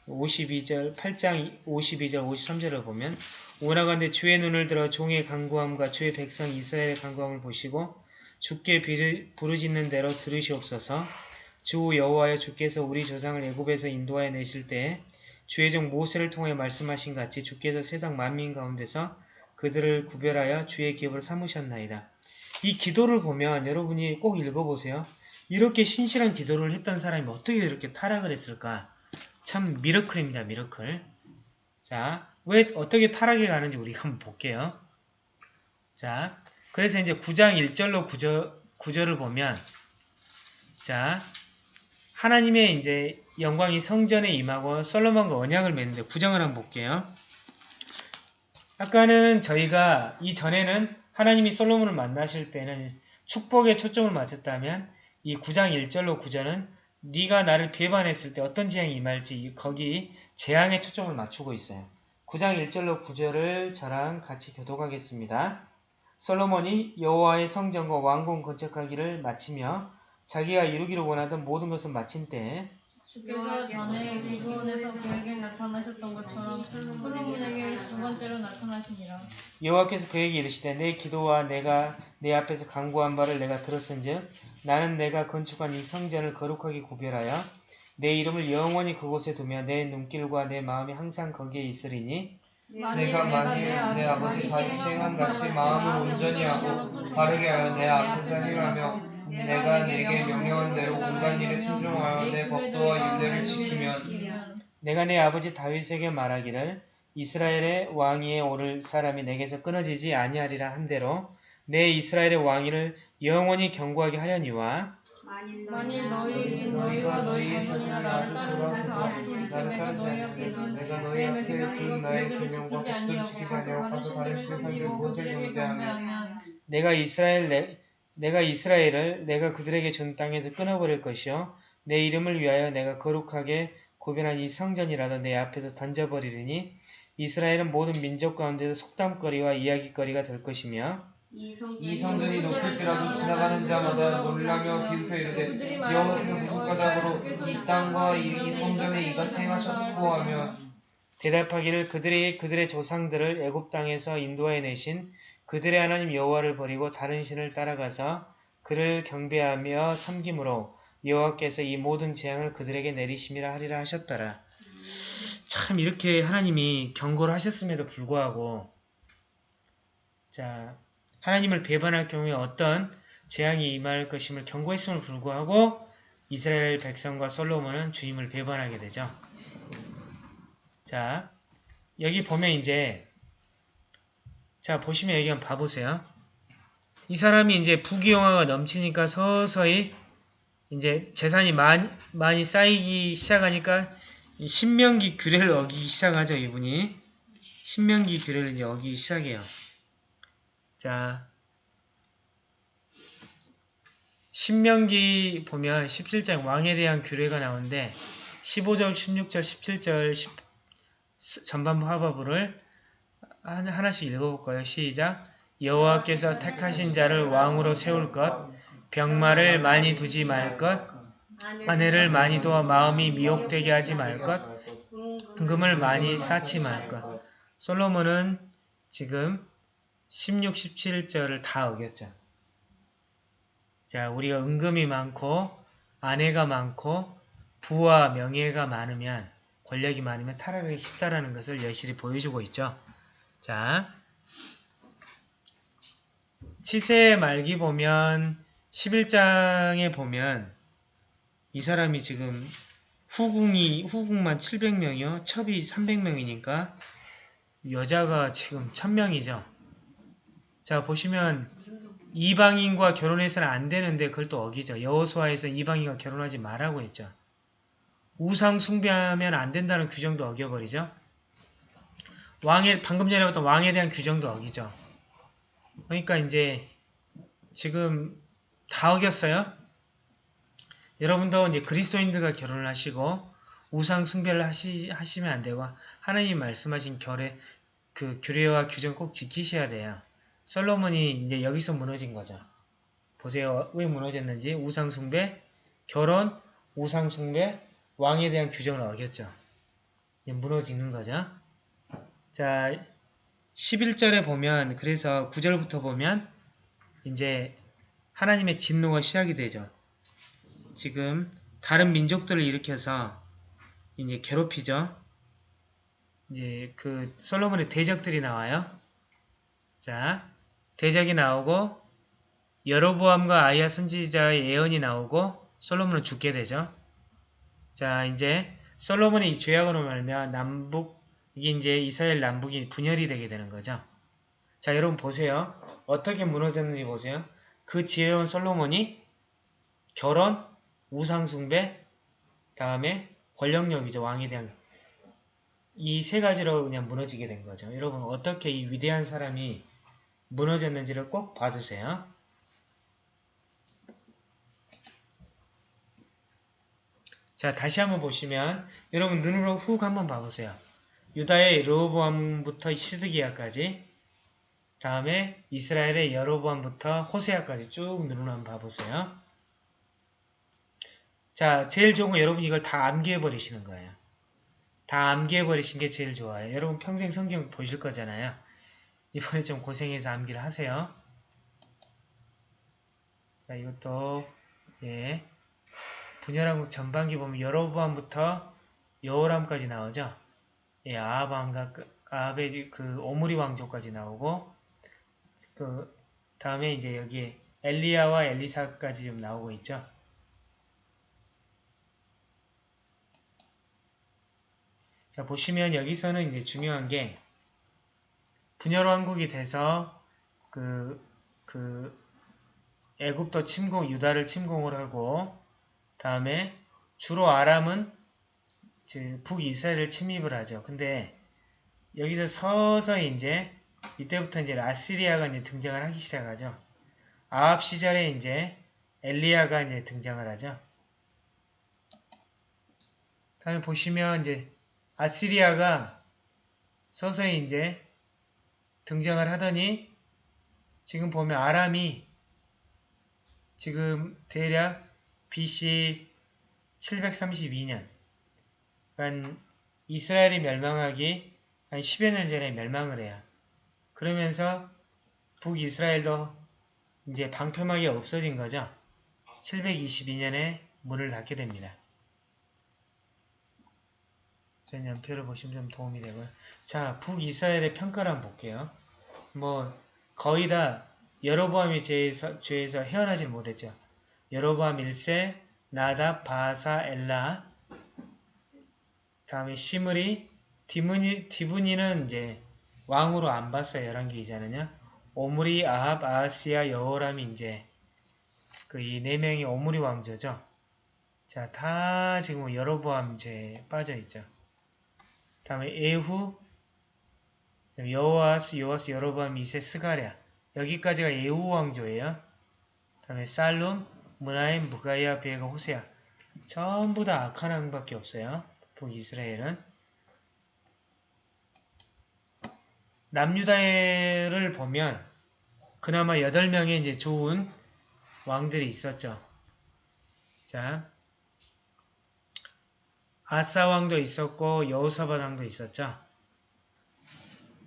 52절, 8장 52절, 53절을 보면 오나간데 주의 눈을 들어 종의 강구함과 주의 백성 이스라엘의 강구함을 보시고 주께 부르짖는 대로 들으시옵소서 주 여호와여 주께서 우리 조상을 애굽에서 인도하여 내실 때 주의 종 모세를 통해 말씀하신 같이 주께서 세상 만민 가운데서 그들을 구별하여 주의 기업을 삼으셨나이다. 이 기도를 보면 여러분이 꼭 읽어보세요. 이렇게 신실한 기도를 했던 사람이 어떻게 이렇게 타락을 했을까? 참 미러클입니다. 미러클. 자, 왜 어떻게 타락해 가는지 우리가 한번 볼게요. 자, 그래서 이제 9장 1절로 9절, 9절을 보면 자, 하나님의 이제 영광이 성전에 임하고 솔로몬과 언약을 맺는데 9장을 한번 볼게요. 아까는 저희가 이전에는 하나님이 솔로몬을 만나실 때는 축복에 초점을 맞췄다면 이 9장 1절로 9절은 네가 나를 배반했을 때 어떤 재앙이 임할지 거기 재앙에 초점을 맞추고 있어요. 9장 1절로 9절을 저랑 같이 교독하겠습니다. 솔로몬이 여호와의 성전과 왕궁 건축하기를 마치며 자기가 이루기를 원하던 모든 것을 마친 때에 주께서 전에 기브온에서 그에게 나타나셨던 것처럼 솔로몬에게 두 번째로 나타나시니라. 여호와께서 그에게 이르시되 내 기도와 내가 내 앞에서 간구한 바를 내가 들었은즉 나는 내가 건축한 이 성전을 거룩하게 구별하여 내 이름을 영원히 그곳에 두며 내 눈길과 내 마음이 항상 거기에 있으리니 내가 만일 내 아버지 다윗이 행한 같이 마음을 온전히 하고 바르게 하여 내 앞에서 행하며 내가 내게 명령한 대로 온갖 일에 순종하여 내 법도와 윤례를 지키면 내가 내 아버지 다윗에게 말하기를 이스라엘의 왕위에 오를 사람이 내게서 끊어지지 아니하리라 한 대로 내 이스라엘의 왕위를 영원히 경고하게 하려니와 만일 너희 중 너희와 너희 자손이나 나를 따르는 아주 나를 따르지 않으면 내가 너희 앞에 둔 나의 계명과 법도를 지키지 아니하고 가서 다른 섬기고 무엇을 경배하며 내가 이스라엘 내, 내가 이스라엘을 내가 그들에게 준 땅에서 끊어버릴 것이요. 내 이름을 위하여 내가 거룩하게 구별한 이 성전이라도 내 앞에서 던져버리리니 이스라엘은 모든 민족 가운데서 속담거리와 이야기거리가 될 것이며 이 성전이 높을지라도 지나가는 자마다 놀라며 비웃어 이르되 여호와께서 무슨 까닭으로 이 땅과 이, 이 성전에 이같이 행하셨고 하며 대답하기를 그들이 그들의 조상들을 애굽 땅에서 인도해 내신 그들의 하나님 여호와를 버리고 다른 신을 따라가서 그를 경배하며 섬김으로 여호와께서 이 모든 재앙을 그들에게 내리심이라 하리라 하셨더라. 참 이렇게 하나님이 경고를 하셨음에도 불구하고 자 하나님을 배반할 경우에 어떤 재앙이 임할 것임을 경고했음을 불구하고 이스라엘 백성과 솔로몬은 주님을 배반하게 되죠. 자 여기 보면 이제 자 보시면 여기 한번 봐보세요. 이 사람이 이제 부귀영화가 넘치니까 서서히 이제 재산이 많이, 많이 쌓이기 시작하니까 이 신명기 규례를 어기기 시작하죠 이분이 신명기 규례를 이제 어기기 시작해요. 자 신명기 보면 17장 왕에 대한 규례가 나오는데 15절, 16절, 17절 10 전반부 하바부를 하나- 하나씩 읽어볼까요? 시작. 여호와께서 택하신 자를 왕으로 세울 것, 병마를 많이 두지 말 것, 아내를 많이 두어 마음이 미혹되게 하지 말 것, 은금을 많이 쌓지 말 것. 솔로몬은 지금 16, 17절을 다 어겼죠. 자, 우리가 은금이 많고 아내가 많고 부와 명예가 많으면 권력이 많으면 타락하기 쉽다라는 것을 여실히 보여주고 있죠. 자, 치세 말기 보면 11장에 보면 이 사람이 지금 후궁이 후궁만 700명이요. 첩이 300명이니까 여자가 지금 1000명이죠. 자, 보시면 이방인과 결혼해서는 안 되는데 그걸 또 어기죠. 여호수아에서 이방인과 결혼하지 말라고 했죠. 우상 숭배하면 안 된다는 규정도 어겨버리죠. 왕의 방금 전에 봤던 왕에 대한 규정도 어기죠. 그러니까 이제 지금 다 어겼어요. 여러분도 이제 그리스도인들과 결혼을 하시고 우상 숭배를 하시, 하시면 안 되고 하나님 말씀하신 결의 그 규례와 규정 꼭 지키셔야 돼요. 솔로몬이 이제 여기서 무너진 거죠. 보세요. 왜 무너졌는지 우상 숭배, 결혼, 우상 숭배, 왕에 대한 규정을 어겼죠. 무너지는 거죠. 자, 11절에 보면 그래서 9절부터 보면 이제 하나님의 진노가 시작이 되죠. 지금 다른 민족들을 일으켜서 이제 괴롭히죠. 이제 그 솔로몬의 대적들이 나와요. 자, 대적이 나오고 여로보암과 아이야 선지자의 예언이 나오고 솔로몬은 죽게 되죠. 자, 이제 솔로몬의 이 죄악으로 말면 남북 이게 이제 이스라엘 남북이 분열이 되게 되는 거죠. 자, 여러분 보세요. 어떻게 무너졌는지 보세요. 그 지혜로운 솔로몬이 결혼, 우상숭배, 다음에 권력력이죠. 왕에 대한 이 세 가지로 그냥 무너지게 된 거죠. 여러분 어떻게 이 위대한 사람이 무너졌는지를 꼭 봐두세요. 자, 다시 한번 보시면 여러분 눈으로 훅 한번 봐보세요. 유다의 르호보암부터 시드기야까지 다음에 이스라엘의 여로보암부터 호세아까지 쭉 눈으로 한번 봐보세요. 자, 제일 좋은 건 여러분 이걸 다 암기해버리시는 거예요. 다 암기해버리신 게 제일 좋아요. 여러분 평생 성경 보실 거잖아요. 이번에 좀 고생해서 암기를 하세요. 자, 이것도 예 분열왕국 전반기 보면 여로보암부터 여호람까지 나오죠. 예, 아합왕과 그- 아합의 그 오므리 왕조까지 나오고 그 다음에 이제 여기 엘리야와 엘리사까지 좀 나오고 있죠. 자 보시면 여기서는 이제 중요한 게 분열 왕국이 돼서 그, 그 애굽도 침공, 유다를 침공을 하고 다음에 주로 아람은 북이스라엘을 침입을 하죠. 근데 여기서 서서히 이제 이때부터 이제 아시리아가 이제 등장을 하기 시작하죠. 아합 시절에 이제 엘리야가 이제 등장을 하죠. 다음에 보시면 이제 아시리아가 서서히 이제 등장을 하더니 지금 보면 아람이 지금 대략 BC 732년 그러니까 이스라엘이 멸망하기 한 10여 년 전에 멸망을 해요. 그러면서 북이스라엘도 이제 방패막이 없어진 거죠. 722년에 문을 닫게 됩니다. 전 연표를 보시면 좀 도움이 되고요. 자, 북이스라엘의 평가를 한번 볼게요. 뭐 거의 다 여로보암이 죄에서, 죄에서 헤어나질 못했죠. 여로보암 1세, 나답, 바사, 엘라 다음에 시므리, 디브니, 디브니는 이제 왕으로 안 봤어요. 11개 이자는요. 오므리, 아합, 아하시아, 여호람이 이제 그 이 네 명이 오므리 왕조죠. 자, 다 지금 여로보암 죄에 빠져 있죠. 다음에 에후, 여호아스, 여호아스, 여로보암, 이세, 스가랴 여기까지가 에후 왕조예요. 다음에 살룸, 문하임, 무가이아, 베가, 호세아 전부 다 악한 왕밖에 없어요. 북이스라엘은 남유다를 보면 그나마 8명의 이제 좋은 왕들이 있었죠. 자, 아사 왕도 있었고 여호사밧 왕도 있었죠.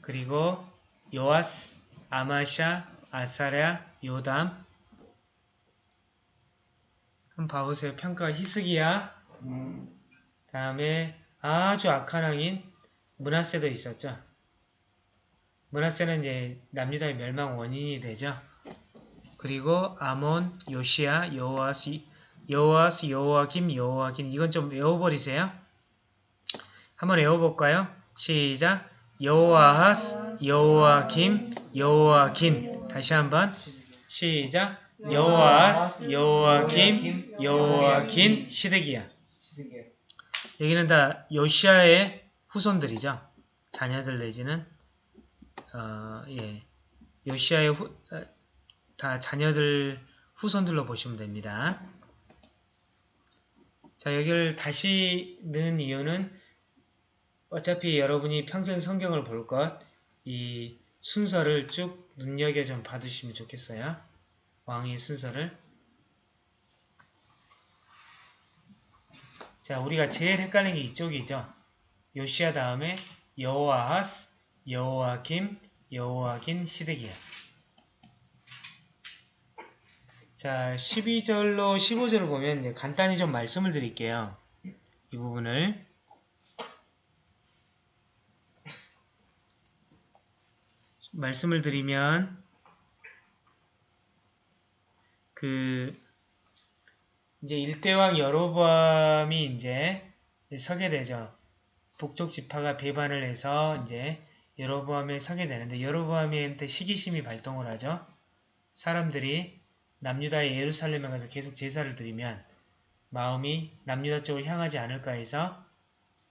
그리고 요아스, 아마샤, 아사랴, 요담 한번 봐보세요. 평가 히스기야 음, 다음에 아주 악한 왕인 문하세도 있었죠. 문하세는 이제 남유다의 멸망 원인이 되죠. 그리고 아몬, 요시야, 여호아스, 여호아스, 여호아김, 여호아김 이건 좀 외워버리세요. 한번 외워볼까요? 시작! 여호아하스, 여호아김, 여호아김 다시 한번 시작! 여호아하스, 여호아김, 여호아긴, 시드기야. 여기는 다 요시아의 후손들이죠. 자녀들 내지는 어, 예. 요시아의 후, 어, 다 자녀들 후손들로 보시면 됩니다. 자, 여기를 다시 넣은 이유는 어차피 여러분이 평생 성경을 볼 것, 이 순서를 쭉 눈여겨 좀 봐두시면 좋겠어요. 왕의 순서를. 자, 우리가 제일 헷갈린 게 이쪽이죠. 요시아 다음에 여호아하스, 여호아김, 여호아긴, 시드기야. 자, 12절로 15절을 보면 이제 간단히 좀 말씀을 드릴게요. 이 부분을. 말씀을 드리면 그 이제 일대왕 여로보암이 이제 서게 되죠. 북쪽 지파가 배반을 해서 이제 여로보암에 서게 되는데 여로보암한테 시기심이 발동을 하죠. 사람들이 남유다의 예루살렘에 가서 계속 제사를 드리면 마음이 남유다 쪽을 향하지 않을까 해서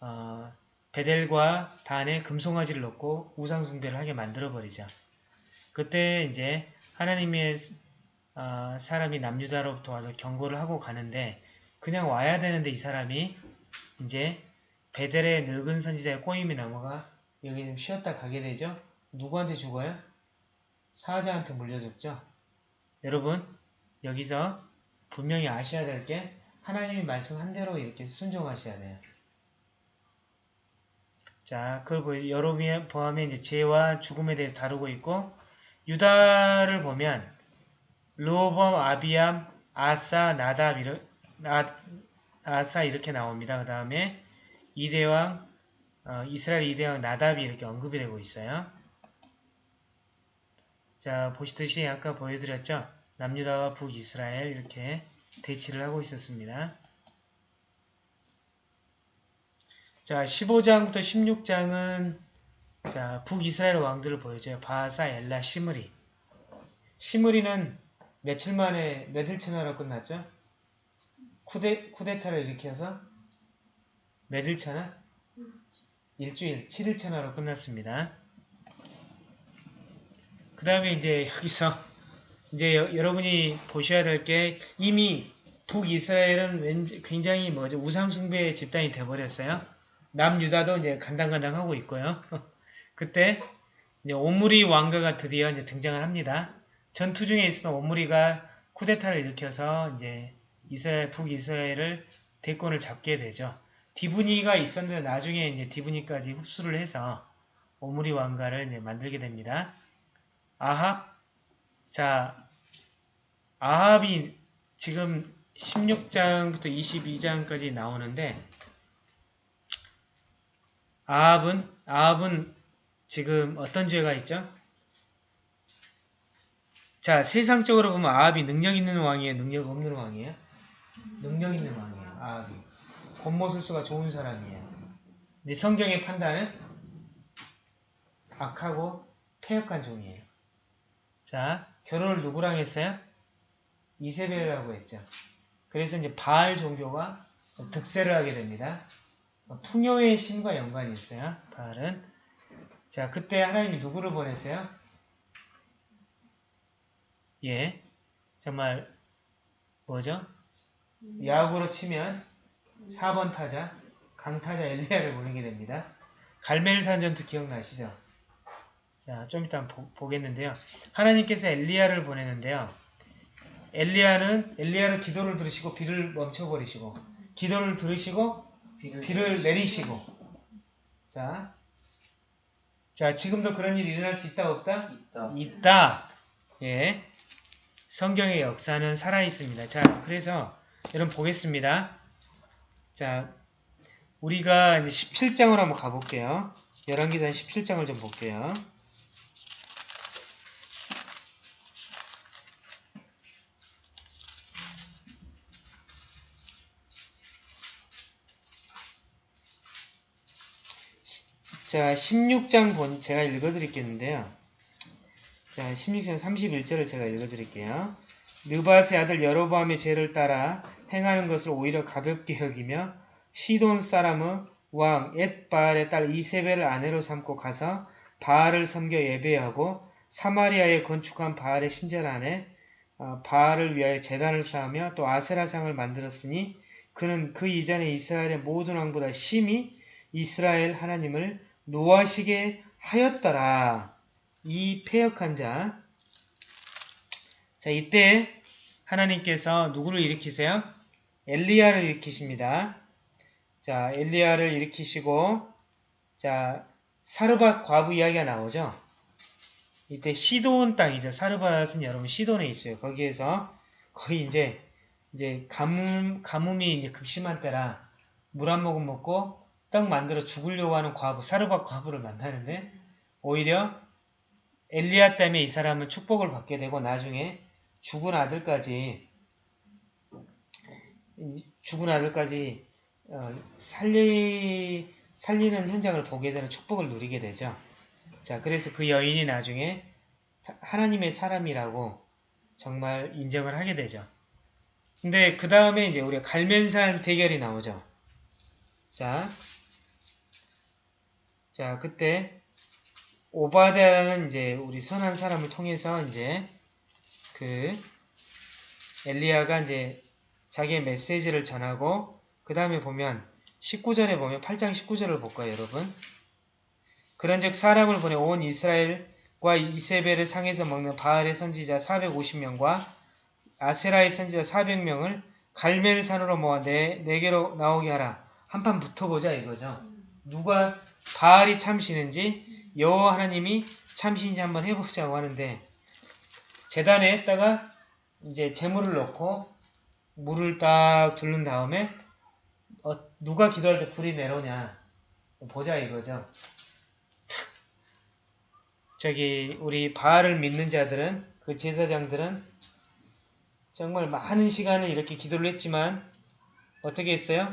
어, 베델과 단에 금송아지를 넣고 우상숭배를 하게 만들어버리죠. 그때 이제 하나님의 어, 사람이 남유다로부터 와서 경고를 하고 가는데 그냥 와야 되는데 이 사람이 이제 베델의 늙은 선지자의 꼬임이 넘어가 여기 좀 쉬었다 가게 되죠. 누구한테 죽어요? 사자한테 물려줬죠. 여러분 여기서 분명히 아셔야 될 게 하나님이 말씀한 대로 이렇게 순종하셔야 돼요. 자, 그걸 보 여러분이 포함해 이제 죄와 죽음에 대해서 다루고 있고 유다를 보면 르호범, 아비암, 아사, 나답 이르, 아, 아사 이렇게 나옵니다. 그 다음에 이대왕, 어, 이스라엘 이대왕 나답이 이렇게 언급이 되고 있어요. 자, 보시듯이 아까 보여드렸죠? 남유다와 북이스라엘 이렇게 대치를 하고 있었습니다. 자, 15장부터 16장은 자, 북이스라엘 왕들을 보여줘요. 바사, 엘라, 시므리. 시므리는 며칠 만에 몇일 천하로 끝났죠? 쿠데, 쿠데타를 일으켜서 몇일 천하? 일주일, 7일 천하로 끝났습니다. 그 다음에 이제 여기서 이제 여, 여러분이 보셔야 될 게 이미 북이스라엘은 왠지 굉장히 뭐죠 우상숭배 집단이 돼버렸어요. 남유다도 이제 간당간당 하고 있고요. *laughs* 그때 이제 오므리 왕가가 드디어 이제 등장을 합니다. 전투 중에 있었던 오므리가 쿠데타를 일으켜서 이제 이스라엘 북이스라엘을 대권을 잡게 되죠. 디브니가 있었는데 나중에 이제 디브니까지 흡수를 해서 오므리 왕가를 이제 만들게 됩니다. 아합 자 아합이 지금 16장부터 22장까지 나오는데 아합은 아합은 지금 어떤 죄가 있죠? 자 세상적으로 보면 아합이 능력 있는 왕이에요, 능력 없는 왕이에요? 능력 있는 왕이에요, 아합이. 겉모술수가 좋은 사람이에요. 이제 성경의 판단은 악하고 폐역한 종이에요. 자, 결혼을 누구랑 했어요? 이세벨이라고 했죠. 그래서 이제 바알 종교가 득세를 하게 됩니다. 풍요의 신과 연관이 있어요. 바알은. 자, 그때 하나님이 누구를 보냈어요? 예, 정말 뭐죠? 야구로 치면 4번 타자, 강타자 엘리야를 보내게 됩니다. 갈멜산 전투 기억나시죠? 자, 좀 이따 보, 겠는데요 하나님께서 엘리야를 보내는데요. 엘리야는 엘리야를 기도를 들으시고 비를 멈춰버리시고 기도를 들으시고 비를 내리시고 자, 자 지금도 그런 일이 일어날 수 있다 없다? 있다. 있다. 예. 성경의 역사는 살아있습니다. 자, 그래서 여러분 보겠습니다. 자, 우리가 이제 17장으로 한번 가볼게요. 열왕기상 17장을 좀 볼게요. 자, 16장 본, 제가 읽어드리겠는데요. 자, 16장 31절을 제가 읽어드릴게요. 느바의 아들 여로보암의 죄를 따라 행하는 것을 오히려 가볍게 여기며 시돈 사람의 왕 엣바알의 딸 이세벨을 아내로 삼고 가서 바알을 섬겨 예배하고 사마리아에 건축한 바알의 신전 안에 어, 바알을 위하여 제단을 쌓으며 또 아세라상을 만들었으니 그는 그 이전에 이스라엘의 모든 왕보다 심히 이스라엘 하나님을 노하시게 하였더라. 이 패역한 자. 자, 이때 하나님께서 누구를 일으키세요? 엘리야를 일으키십니다. 자, 엘리야를 일으키시고, 자, 사르밧 과부 이야기가 나오죠? 이때 시돈 땅이죠. 사르밧은 여러분 시돈에 있어요. 거기에서 거의 이제, 이제 가뭄, 가뭄이 이제 극심한 때라 물 한 모금 먹고 떡 만들어 죽으려고 하는 과부, 사르밧 과부를 만나는데 오히려 엘리야 때문에 이 사람은 축복을 받게 되고 나중에 죽은 아들까지 죽은 아들까지 어, 살리, 살리는 현장을 보게 되는 축복을 누리게 되죠. 자, 그래서 그 여인이 나중에 하나님의 사람이라고 정말 인정을 하게 되죠. 근데 그 다음에 이제 우리가 갈면산 대결이 나오죠. 자, 자, 그때 오바데라는 이제 우리 선한 사람을 통해서 이제 그 엘리야가 이제 자기의 메시지를 전하고 그 다음에 보면 19절에 보면 8장 19절을 볼까요, 여러분? 그런즉 사람을 보내 온 이스라엘과 이세벨의 상에서 먹는 바알의 선지자 450명과 아세라의 선지자 400명을 갈멜산으로 모아 네, 네개로 나오게 하라. 한판 붙어보자 이거죠. 누가 바알이 참시는지 여호와 하나님이 참신인지 한번 해보자고 하는데 재단에 했다가 이제 재물을 넣고 물을 딱 둘른 다음에 어, 누가 기도할 때 불이 내려오냐 보자 이거죠. 저기 우리 바알을 믿는 자들은 그 제사장들은 정말 많은 시간을 이렇게 기도를 했지만 어떻게 했어요?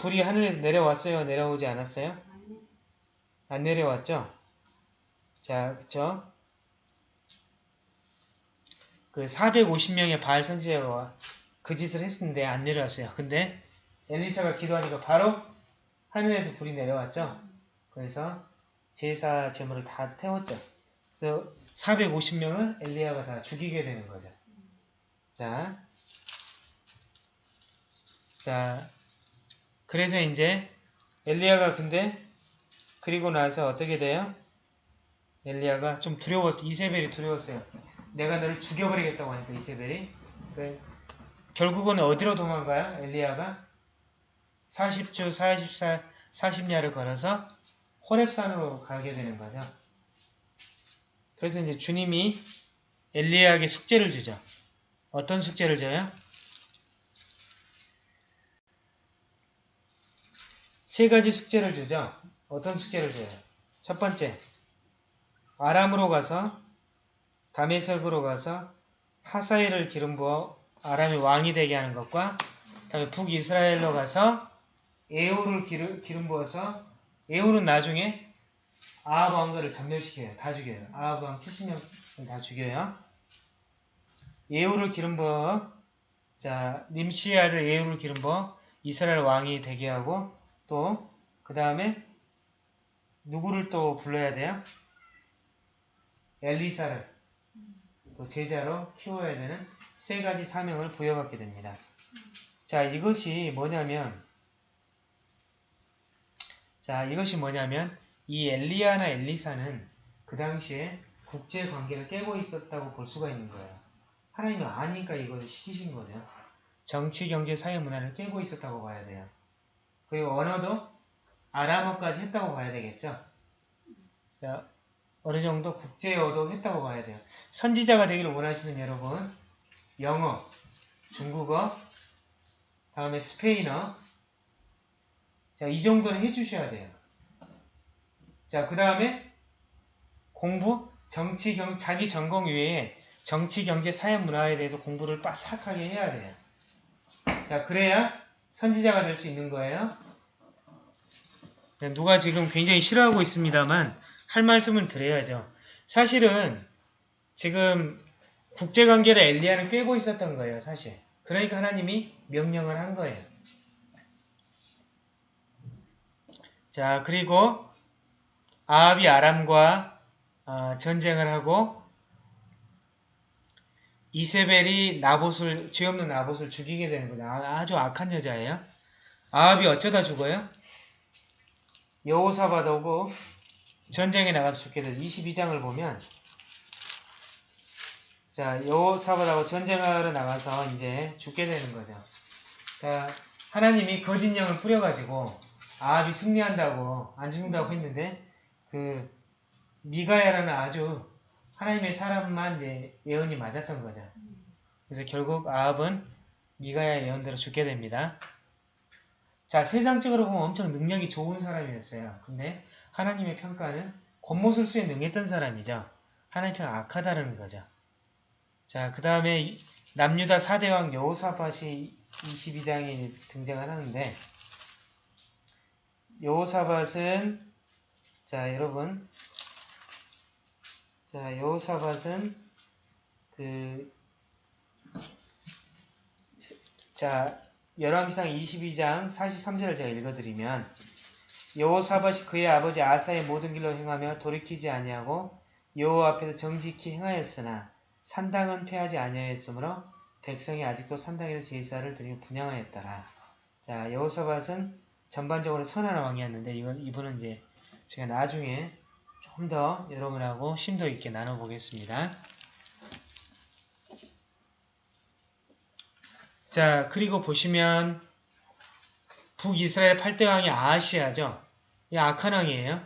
불이 하늘에서 내려왔어요? 내려오지 않았어요? 안 내려왔죠? 자, 그쵸? 그 450명의 바알 선지자가 그 짓을 했는데 안 내려왔어요. 근데 엘리사가 기도하니까 바로 하늘에서 불이 내려왔죠. 그래서 제사 제물을 다 태웠죠. 그래서 450명을 엘리야가 다 죽이게 되는 거죠. 자, 자, 그래서 이제 엘리야가 근데 그리고 나서 어떻게 돼요? 엘리야가 좀 두려웠어. 이세벨이 두려웠어요. 내가 너를 죽여버리겠다고 하니까 이세벨이. 그 결국은 어디로 도망가요? 엘리야가 40주 44, 40야를 걸어서 호랩산으로 가게 되는 거죠. 그래서 이제 주님이 엘리야에게 숙제를 주죠. 어떤 숙제를 줘요? 세 가지 숙제를 주죠. 어떤 숙제를 줘요? 첫 번째, 아람으로 가서 다메섹으로 가서 하사엘을 기름 부어 아람의 왕이 되게 하는 것과 다음에 북이스라엘로 가서 에우를 기름, 기름 부어서 에우는 나중에 아합 왕가를 전멸시켜요. 다 죽여요. 아합 왕 70명 다 죽여요. 에우를 기름 부어 자 님시의 아들 에우를 기름 부어 이스라엘 왕이 되게 하고 또 그 다음에 누구를 또 불러야 돼요? 엘리사를 또 제자로 키워야 되는 세 가지 사명을 부여받게 됩니다. 자, 이것이 뭐냐면 자, 이것이 뭐냐면 이 엘리야나 엘리사는 그 당시에 국제 관계를 깨고 있었다고 볼 수가 있는 거예요. 하나님은 아니까 이걸 시키신 거죠. 정치, 경제, 사회 문화를 깨고 있었다고 봐야 돼요. 그리고 언어도 아람어까지 했다고 봐야 되겠죠. 자, 어느 정도 국제어도 했다고 봐야 돼요. 선지자가 되기를 원하시는 여러분, 영어, 중국어, 다음에 스페인어, 자, 이 정도는 해주셔야 돼요. 자, 그 다음에 공부, 정치, 경, 자기 전공 외에 정치, 경제, 사회, 문화에 대해서 공부를 빠삭하게 해야 돼요. 자, 그래야 선지자가 될 수 있는 거예요. 누가 지금 굉장히 싫어하고 있습니다만 할 말씀을 드려야죠. 사실은 지금 국제관계를 엘리야는 꿰고 있었던 거예요. 사실. 그러니까 하나님이 명령을 한 거예요. 자 그리고 아합이 아람과 어, 전쟁을 하고 이세벨이 나봇을 죄 없는 나봇을 죽이게 되는 거죠. 아, 아주 악한 여자예요. 아합이 어쩌다 죽어요? 여호사바드 오고 전쟁에 나가서 죽게 되죠. 22장을 보면 자 여호사바드하고 전쟁하러 나가서 이제 죽게 되는 거죠. 자 하나님이 거짓 영을 뿌려가지고 아합이 승리한다고 안 죽는다고 했는데 그 미가야라는 아주 하나님의 사람만 이제 예언이 맞았던 거죠. 그래서 결국 아합은 미가야 예언대로 죽게 됩니다. 자, 세상적으로 보면 엄청 능력이 좋은 사람이었어요. 근데 하나님의 평가는 겉모술 수에 능했던 사람이죠. 하나님 평가 악하다는 거죠. 자, 그 다음에 남유다 4대왕 여호사밧이 22장에 등장을 하는데 여호사밧은 자, 여러분 자, 여호사밧은 그 자, 열왕기상 22장 43절을 제가 읽어드리면 여호사밧이 그의 아버지 아사의 모든 길로 행하며 돌이키지 아니하고 여호와 앞에서 정직히 행하였으나 산당은 패하지 아니하였으므로 백성이 아직도 산당에서 제사를 드리며 분양하였더라. 자, 여호사밧은 전반적으로 선한 왕이었는데 이건 이분은 이제 제가 나중에 좀 더 여러분하고 심도 있게 나눠보겠습니다. 자, 그리고 보시면 북이스라엘 8대 왕이 아하시아죠. 이 악한 왕이에요.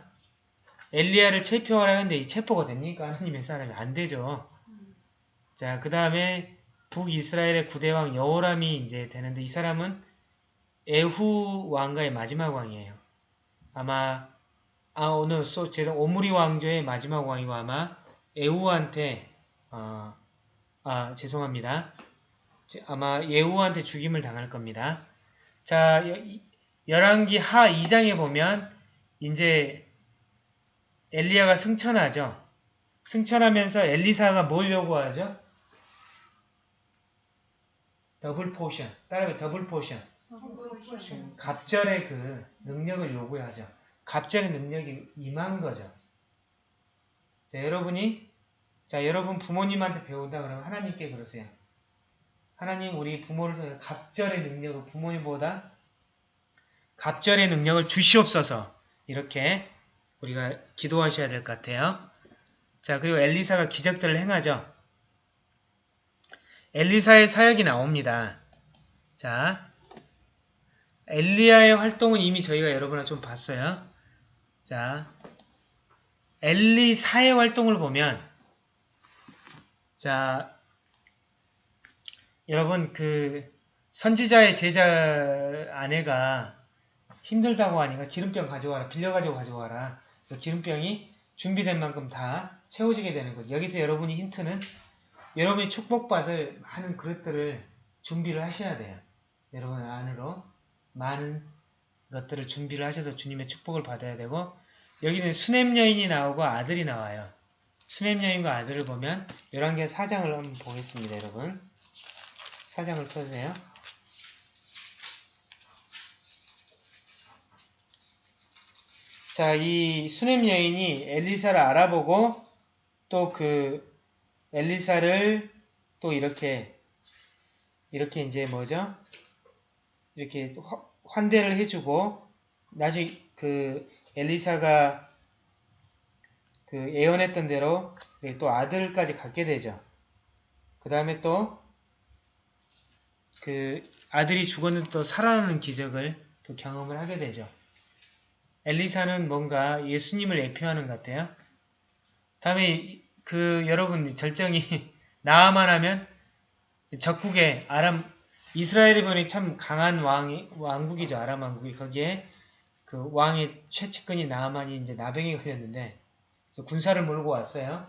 엘리야를 체포하라 했는데 이 체포가 됩니까? 하나님의 사람이 안 되죠. 자, 그 다음에 북이스라엘의 9대 왕 여호람이 이제 되는데 이 사람은 에후 왕가의 마지막 왕이에요. 아마 아 오늘 소 죄송 오므리 왕조의 마지막 왕이고 아마 에후한테 어, 아 죄송합니다. 아마 예후한테 죽임을 당할 겁니다. 자, 열왕기 하 2장에 보면 이제 엘리야가 승천하죠. 승천하면서 엘리사가 뭘 요구하죠? double portion. 따라해 double portion. 갑절의 그 능력을 요구하죠. 갑절의 능력이 임한 거죠. 자, 여러분이 자, 여러분 부모님한테 배운다 그러면 하나님께 그러세요. 하나님 우리 부모를 통해 갑절의 능력을 부모님보다 갑절의 능력을 주시옵소서 이렇게 우리가 기도하셔야 될 것 같아요. 자 그리고 엘리사가 기적들을 행하죠. 엘리사의 사역이 나옵니다. 자 엘리야의 활동은 이미 저희가 여러분과 좀 봤어요. 자 엘리사의 활동을 보면 자 여러분 그 선지자의 제자 아내가 힘들다고 하니까 기름병 가져와라 빌려가지고 가져와라. 그래서 기름병이 준비된 만큼 다 채워지게 되는 거죠 여기서 여러분이 힌트는 여러분이 축복받을 많은 그릇들을 준비를 하셔야 돼요. 여러분 안으로 많은 것들을 준비를 하셔서 주님의 축복을 받아야 되고 여기는 수냄 여인이 나오고 아들이 나와요. 수냄 여인과 아들을 보면 11개 사장을 한번 보겠습니다 여러분 사장을 펴세요. 자, 이 수냄 여인이 엘리사를 알아보고 또 그 엘리사를 또 이렇게 이렇게 이제 뭐죠? 이렇게 화- 환대를 해주고 나중에 그 엘리사가 그 예언했던 대로 또 아들까지 갖게 되죠. 그 다음에 또 그 아들이 죽었는데 또 살아나는 기적을 또 경험을 하게 되죠. 엘리사는 뭔가 예수님을 예표하는 것 같아요. 다음에 그 여러분 절정이 *laughs* 나아만 하면 적국의 아람 이스라엘이 보니 참 강한 왕이 왕국이죠 아람 왕국이 거기에 그 왕의 최측근이 나아만이 이제 나병이 걸렸는데 군사를 몰고 왔어요.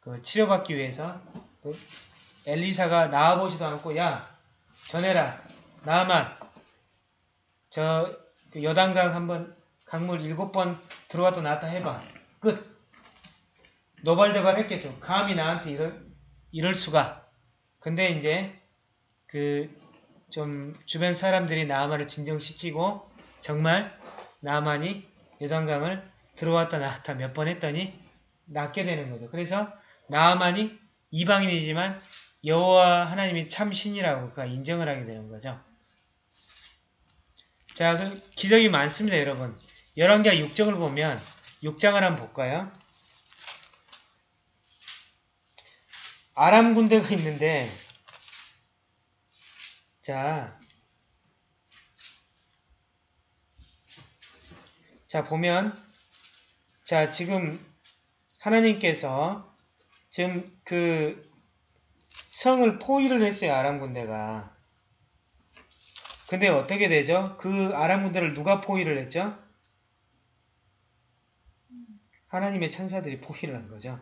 그 치료받기 위해서 그 엘리사가 나와보지도 않고 야 전해라 나아만 저그 여단강 한번 강물 일곱 번 들어왔다 나왔다 해봐 끝 노발대발 했겠죠. 감히 나한테 이럴 이럴 수가. 근데 이제 그 좀 주변 사람들이 나아만을 진정시키고 정말 나아만이 요단강을 들어왔다 나왔다 몇 번 했더니 낫게 되는 거죠. 그래서 나아만이 이방인이지만 여호와 하나님이 참 신이라고 그가 인정을 하게 되는 거죠. 자, 그 기적이 많습니다, 여러분. 열왕기하 6장을 보면 6장을 한번 볼까요? 아람 군대가 있는데 자, 자 보면 자 지금 하나님께서 지금 그 성을 포위를 했어요 아람 군대가 근데 어떻게 되죠? 그 아람 군대를 누가 포위를 했죠? 하나님의 천사들이 포위를 한 거죠.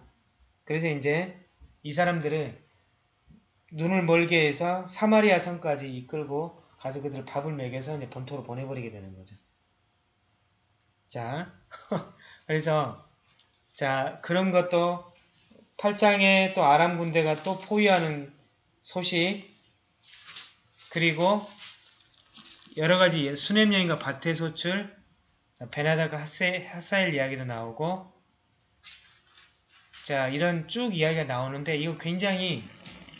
그래서 이제 이 사람들을 눈을 멀게 해서 사마리아 성까지 이끌고 가서 그들 밥을 먹여서 이제 본토로 보내버리게 되는 거죠. 자, *laughs* 그래서 자 그런 것도 8장에 또 아람 군대가 또 포위하는 소식 그리고 여러 가지 수냄 여인과 밭의 소출 베나다가 하사일 이야기도 나오고 자 이런 쭉 이야기가 나오는데 이거 굉장히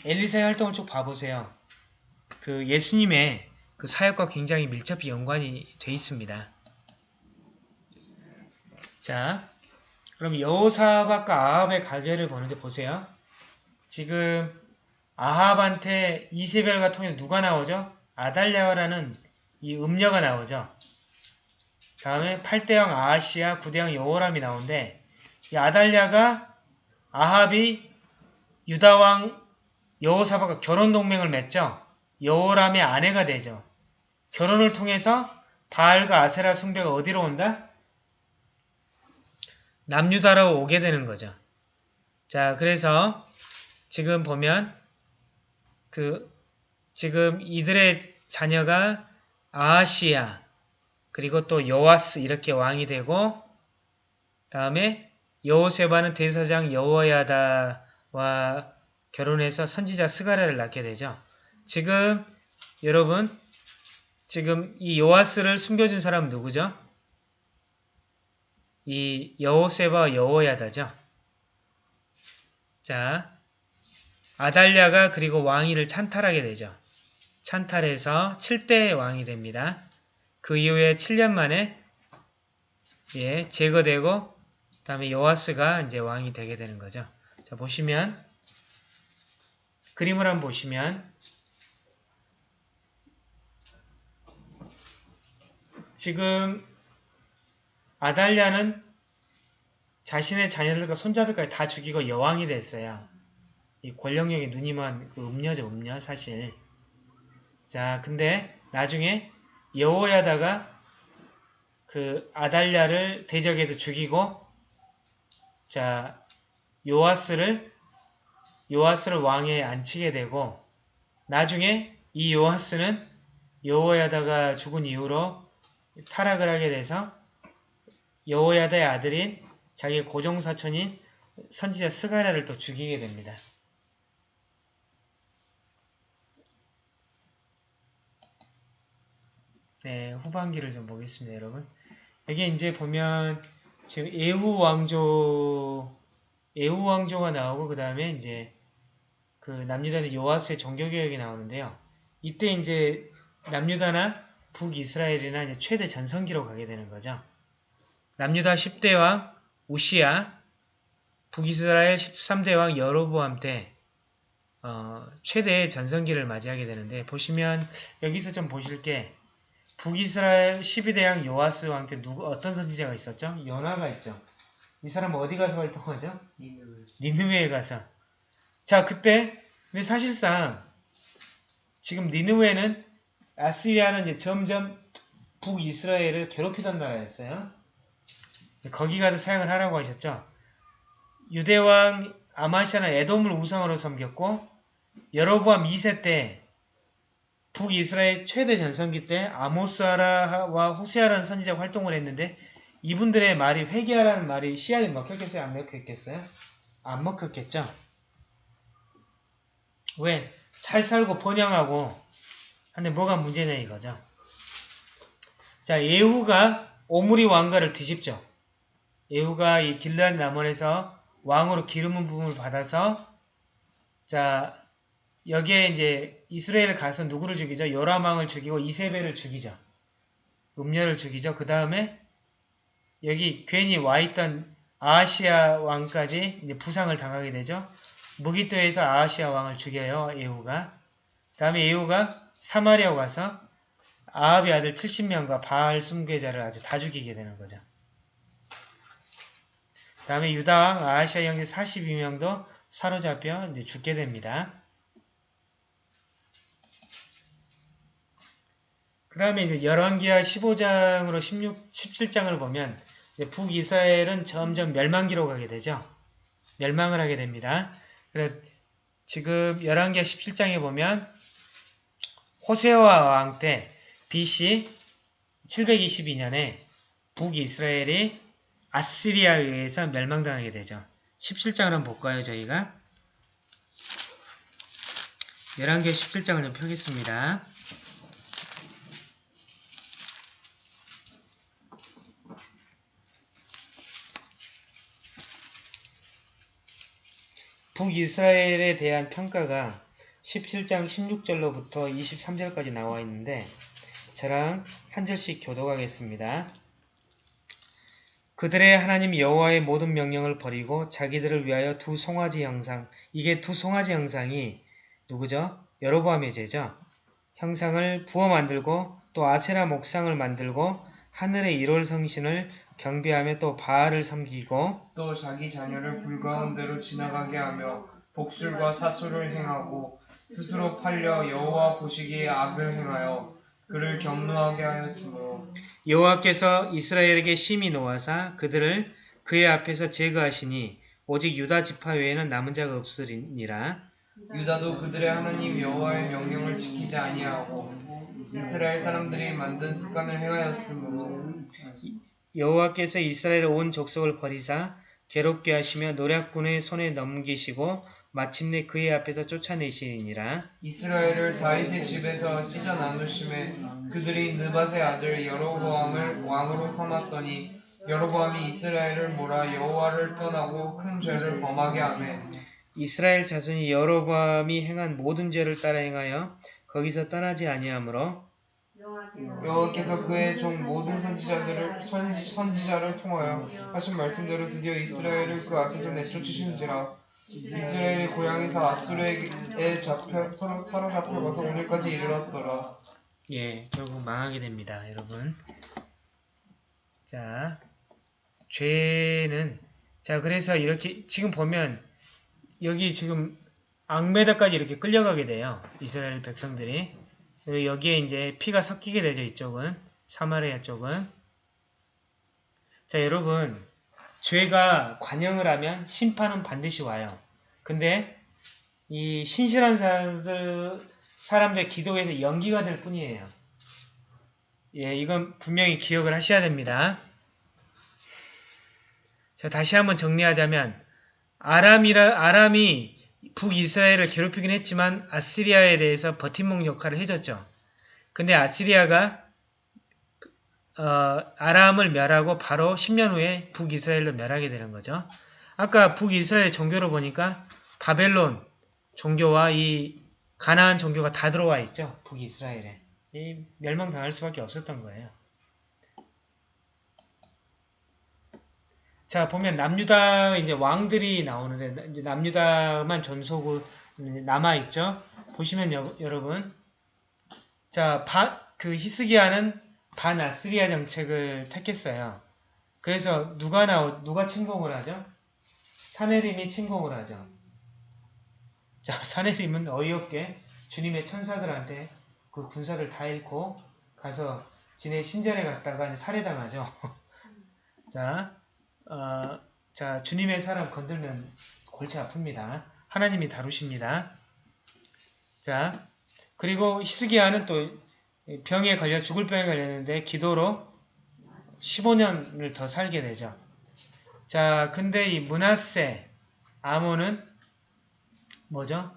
엘리사의 활동을 쭉 봐보세요. 그 예수님의 그 사역과 굉장히 밀접히 연관이 돼 있습니다. 자, 그럼 여호사박과 아합의 가계를 보는데 보세요. 지금 아합한테 이세벨과 통해 누가 나오죠? 아달랴라는 이 음녀가 나오죠. 다음에 8대왕 아하시아, 9대왕 여호람이 나오는데 이 아달랴가 아합이 유다왕 여호사박과 결혼 동맹을 맺죠. 여호람의 아내가 되죠. 결혼을 통해서 바알과 아세라 숭배가 어디로 온다? 남유다로 오게 되는 거죠. 자, 그래서 지금 보면 그 지금 이들의 자녀가 아하시아 그리고 또 여와스 이렇게 왕이 되고 다음에 여호세바는 대사장 여호야다와 결혼해서 선지자 스가랴를 낳게 되죠. 지금 여러분 지금 이 요아스를 숨겨준 사람 누구죠? 이 여호세바 여호야다죠. 자, 아달랴가 그리고 왕위를 찬탈하게 되죠. 찬탈해서 7대 왕이 됩니다. 그 이후에 7년 만에 예, 제거되고 다음에 요아스가 이제 왕이 되게 되는 거죠. 자, 보시면 그림을 한번 보시면 지금 아달랴는 자신의 자녀들과 손자들까지 다 죽이고 여왕이 됐어요. 이 권력력이 누님한 그 음녀죠, 음녀 사실. 자, 근데 나중에 여호야다가 그 아달랴를 대적해서 죽이고 자, 요아스를 요아스를 왕에 앉히게 되고 나중에 이 요아스는 여호야다가 죽은 이후로 타락을 하게 돼서 여호야다의 아들인 자기 고종사촌인 선지자 스가랴를 또 죽이게 됩니다. 네, 후반기를 좀 보겠습니다, 여러분. 여기 이제 보면 지금 에후 왕조, 에후 왕조가 나오고 그 다음에 이제 그 남유다는 요아스의 종교개혁이 나오는데요. 이때 이제 남유다나 북이스라엘이나 이제 최대 전성기로 가게 되는 거죠. 남유다 10대 왕 우시야, 북이스라엘 13대 왕 여로보암 때 어, 최대 전성기를 맞이하게 되는데 보시면 여기서 좀 보실 게 북이스라엘 12대 왕 요아스 왕 때 누구 어떤 선지자가 있었죠? 요나가 있죠. 이 사람 어디 가서 활동하죠? 니느웨에 가서. 자, 그때 근데 사실상 지금 니느웨는 아시리아는 이제 점점 북이스라엘을 괴롭히던 나라였어요. 거기 가서 사용을 하라고 하셨죠. 유대왕 아마시아는 에돔을 우상으로 섬겼고 여로보암 2세 때 북이스라엘 최대 전성기 때 아모스아라와 호세아라는 선지자가 활동을 했는데 이분들의 말이 회개하라는 말이 씨알이 먹혔겠어요? 안 먹혔겠어요? 안 먹혔겠죠? 왜? 잘 살고 번영하고 근데 뭐가 문제냐 이거죠. 자 예후가 오므리 왕가를 뒤집죠. 예후가 이 길르앗 남원에서 왕으로 기름은 부분을 받아서 자 여기에 이제 이스라엘 가서 누구를 죽이죠? 요람 왕을 죽이고 이세벨을 죽이죠. 음녀를 죽이죠. 그 다음에 여기 괜히 와있던 아하시아 왕까지 이제 부상을 당하게 되죠. 무기토에서 아하시아 왕을 죽여요. 예후가. 그 다음에 예후가 사마리아 가서 아합의 아들 70명과 바알 숭배자를 아주 다 죽이게 되는 거죠. 그 다음에 유다왕 아하시아 형제 42명도 사로잡혀 죽게 됩니다. 그 다음에 이제 열왕기하 15장으로 16, 17장을 보면 북이스라엘은 점점 멸망기로 가게 되죠. 멸망을 하게 됩니다. 그래서 지금 열왕기하 17장에 보면 호세와 왕 때 BC 722년에 북이스라엘이 아시리아에 의해서 멸망당하게 되죠. 17장을 한번 볼까요, 저희가? 열왕기하 17장을 좀 펴겠습니다. 북이스라엘에 대한 평가가 17장 16절로부터 23절까지 나와 있는데 저랑 한 절씩 교독하겠습니다. 그들의 하나님 여호와의 모든 명령을 버리고 자기들을 위하여 두 송아지 형상 이게 두 송아지 형상이 누구죠? 여로보암의 제죠. 형상을 부어 만들고 또 아세라 목상을 만들고 하늘의 일월 성신을 경배하며 또 바알을 섬기고 또 자기 자녀를 불가운데로 지나가게 하며 복술과 사술을 행하고 스스로 팔려 여호와 보시기에 악을 행하여 그를 경노하게 하였으므로 여호와께서 이스라엘에게 심히 노하사 그들을 그의 앞에서 제거하시니 오직 유다 지파 외에는 남은 자가 없으리니라. 유다도 그들의 하나님 여호와의 명령을 지키지 아니하고 이스라엘 사람들이 만든 습관을 행하였으므로 여호와께서 이스라엘 온 족속을 버리사 괴롭게 하시며 노략군의 손에 넘기시고 마침내 그의 앞에서 쫓아내시니라. 이스라엘을 다윗의 집에서 찢어 나누심에 그들이 느밧의 아들 여로보암을 왕으로 삼았더니 여로보암이 이스라엘을 몰아 여호와를 떠나고 큰 죄를 범하게 하매 이스라엘 자손이 여로보암이 행한 모든 죄를 따라 행하여 거기서 떠나지 아니하므로 여호와께서 그의 종 모든 선지자들을 선지, 선지자를 통하여 하신 말씀대로 드디어 이스라엘을 그 앞에서 내쫓으신지라 이스라엘의 고향에서 압수르에 잡혀 서로 사로잡혀가서 오늘까지 이르렀더라. 예, 결국 망하게 됩니다, 여러분. 자, 죄는 자, 그래서 이렇게 지금 보면 여기 지금 악메다까지 이렇게 끌려가게 돼요. 이스라엘 백성들이. 그리고 여기에 이제 피가 섞이게 되죠, 이쪽은. 사마리아 쪽은. 자, 여러분. 죄가 관영을 하면 심판은 반드시 와요. 근데 이 신실한 사람들, 사람들 기도에서 연기가 될 뿐이에요. 예, 이건 분명히 기억을 하셔야 됩니다. 자, 다시 한번 정리하자면 아람이라 아람이 북이스라엘을 괴롭히긴 했지만 아시리아에 대해서 버팀목 역할을 해줬죠. 근데 아시리아가 어, 아람을 멸하고 바로 10년 후에 북이스라엘로 멸하게 되는 거죠. 아까 북이스라엘 종교로 보니까 바벨론, 종교와 이 가나안 종교가 다 들어와 있죠. 북이스라엘에. 이 멸망당할 수밖에 없었던 거예요. 자 보면 남유다 이제 왕들이 나오는데 이제 남유다만 전속으로 남아 있죠. 보시면 여, 여러분 자그 히스기야는 반아스리아 정책을 택했어요. 그래서 누가 나오 누가 침공을 하죠? 사내림이 침공을 하죠. 자 *laughs* 사내림은 어이없게 주님의 천사들한테 그 군사를 다 잃고 가서 지네 신전에 갔다가 살해당하죠. *laughs* 자 어, 자, 주님의 사람 건들면 골치 아픕니다. 하나님이 다루십니다. 자, 그리고 히스기야는 또 병에 걸려 죽을 병에 걸렸는데 기도로 15년을 더 살게 되죠. 자, 근데 이 문하세 아몬은 뭐죠?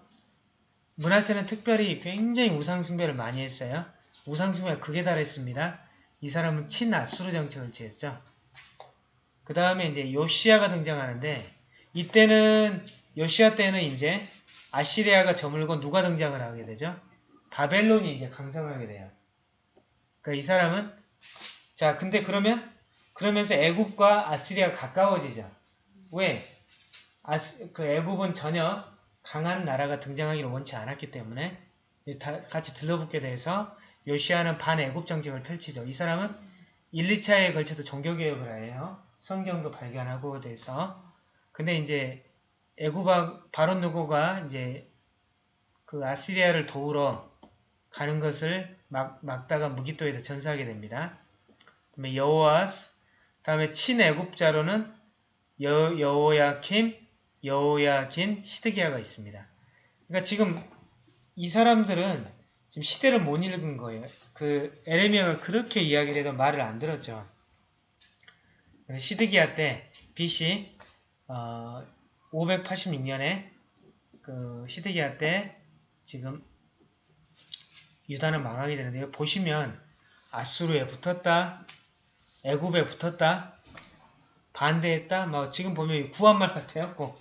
문하세는 특별히 굉장히 우상숭배를 많이 했어요. 우상숭배가 극에 달했습니다. 이 사람은 친아수르 정책을 취했죠. 그 다음에 이제 요시아가 등장하는데 이때는 요시아 때는 이제 아시리아가 저물고 누가 등장을 하게 되죠? 바벨론이 이제 강성하게 돼요. 그러니까 이 사람은 자 근데 그러면 그러면서 애굽과 아시리아가 가까워지죠. 왜? 아스, 그 애굽은 전혀 강한 나라가 등장하기를 원치 않았기 때문에 다 같이 들러붙게 돼서 요시아는 반애굽 정책을 펼치죠. 이 사람은 1, 2차에 걸쳐서 종교개혁을 해요. 성경도 발견하고 돼서 근데 이제 애굽아 바론 누고가 이제 그 아시리아를 도우러 가는 것을 막, 막다가 무기토에서 전사하게 됩니다. 여호아스 다음에 친애굽자로는 여, 여호야킴, 여호야긴, 시드기야가 있습니다. 그러니까 지금 이 사람들은 지금 시대를 못 읽은 거예요. 그 에레미야가 그렇게 이야기를 해도 말을 안 들었죠. 시드기야 때 BC 어, 586년에 그 시드기야 때 지금 유다는 망하게 되는데요. 보시면 아수르에 붙었다, 애굽에 붙었다, 반대했다. 뭐 지금 보면 구한말 같아요.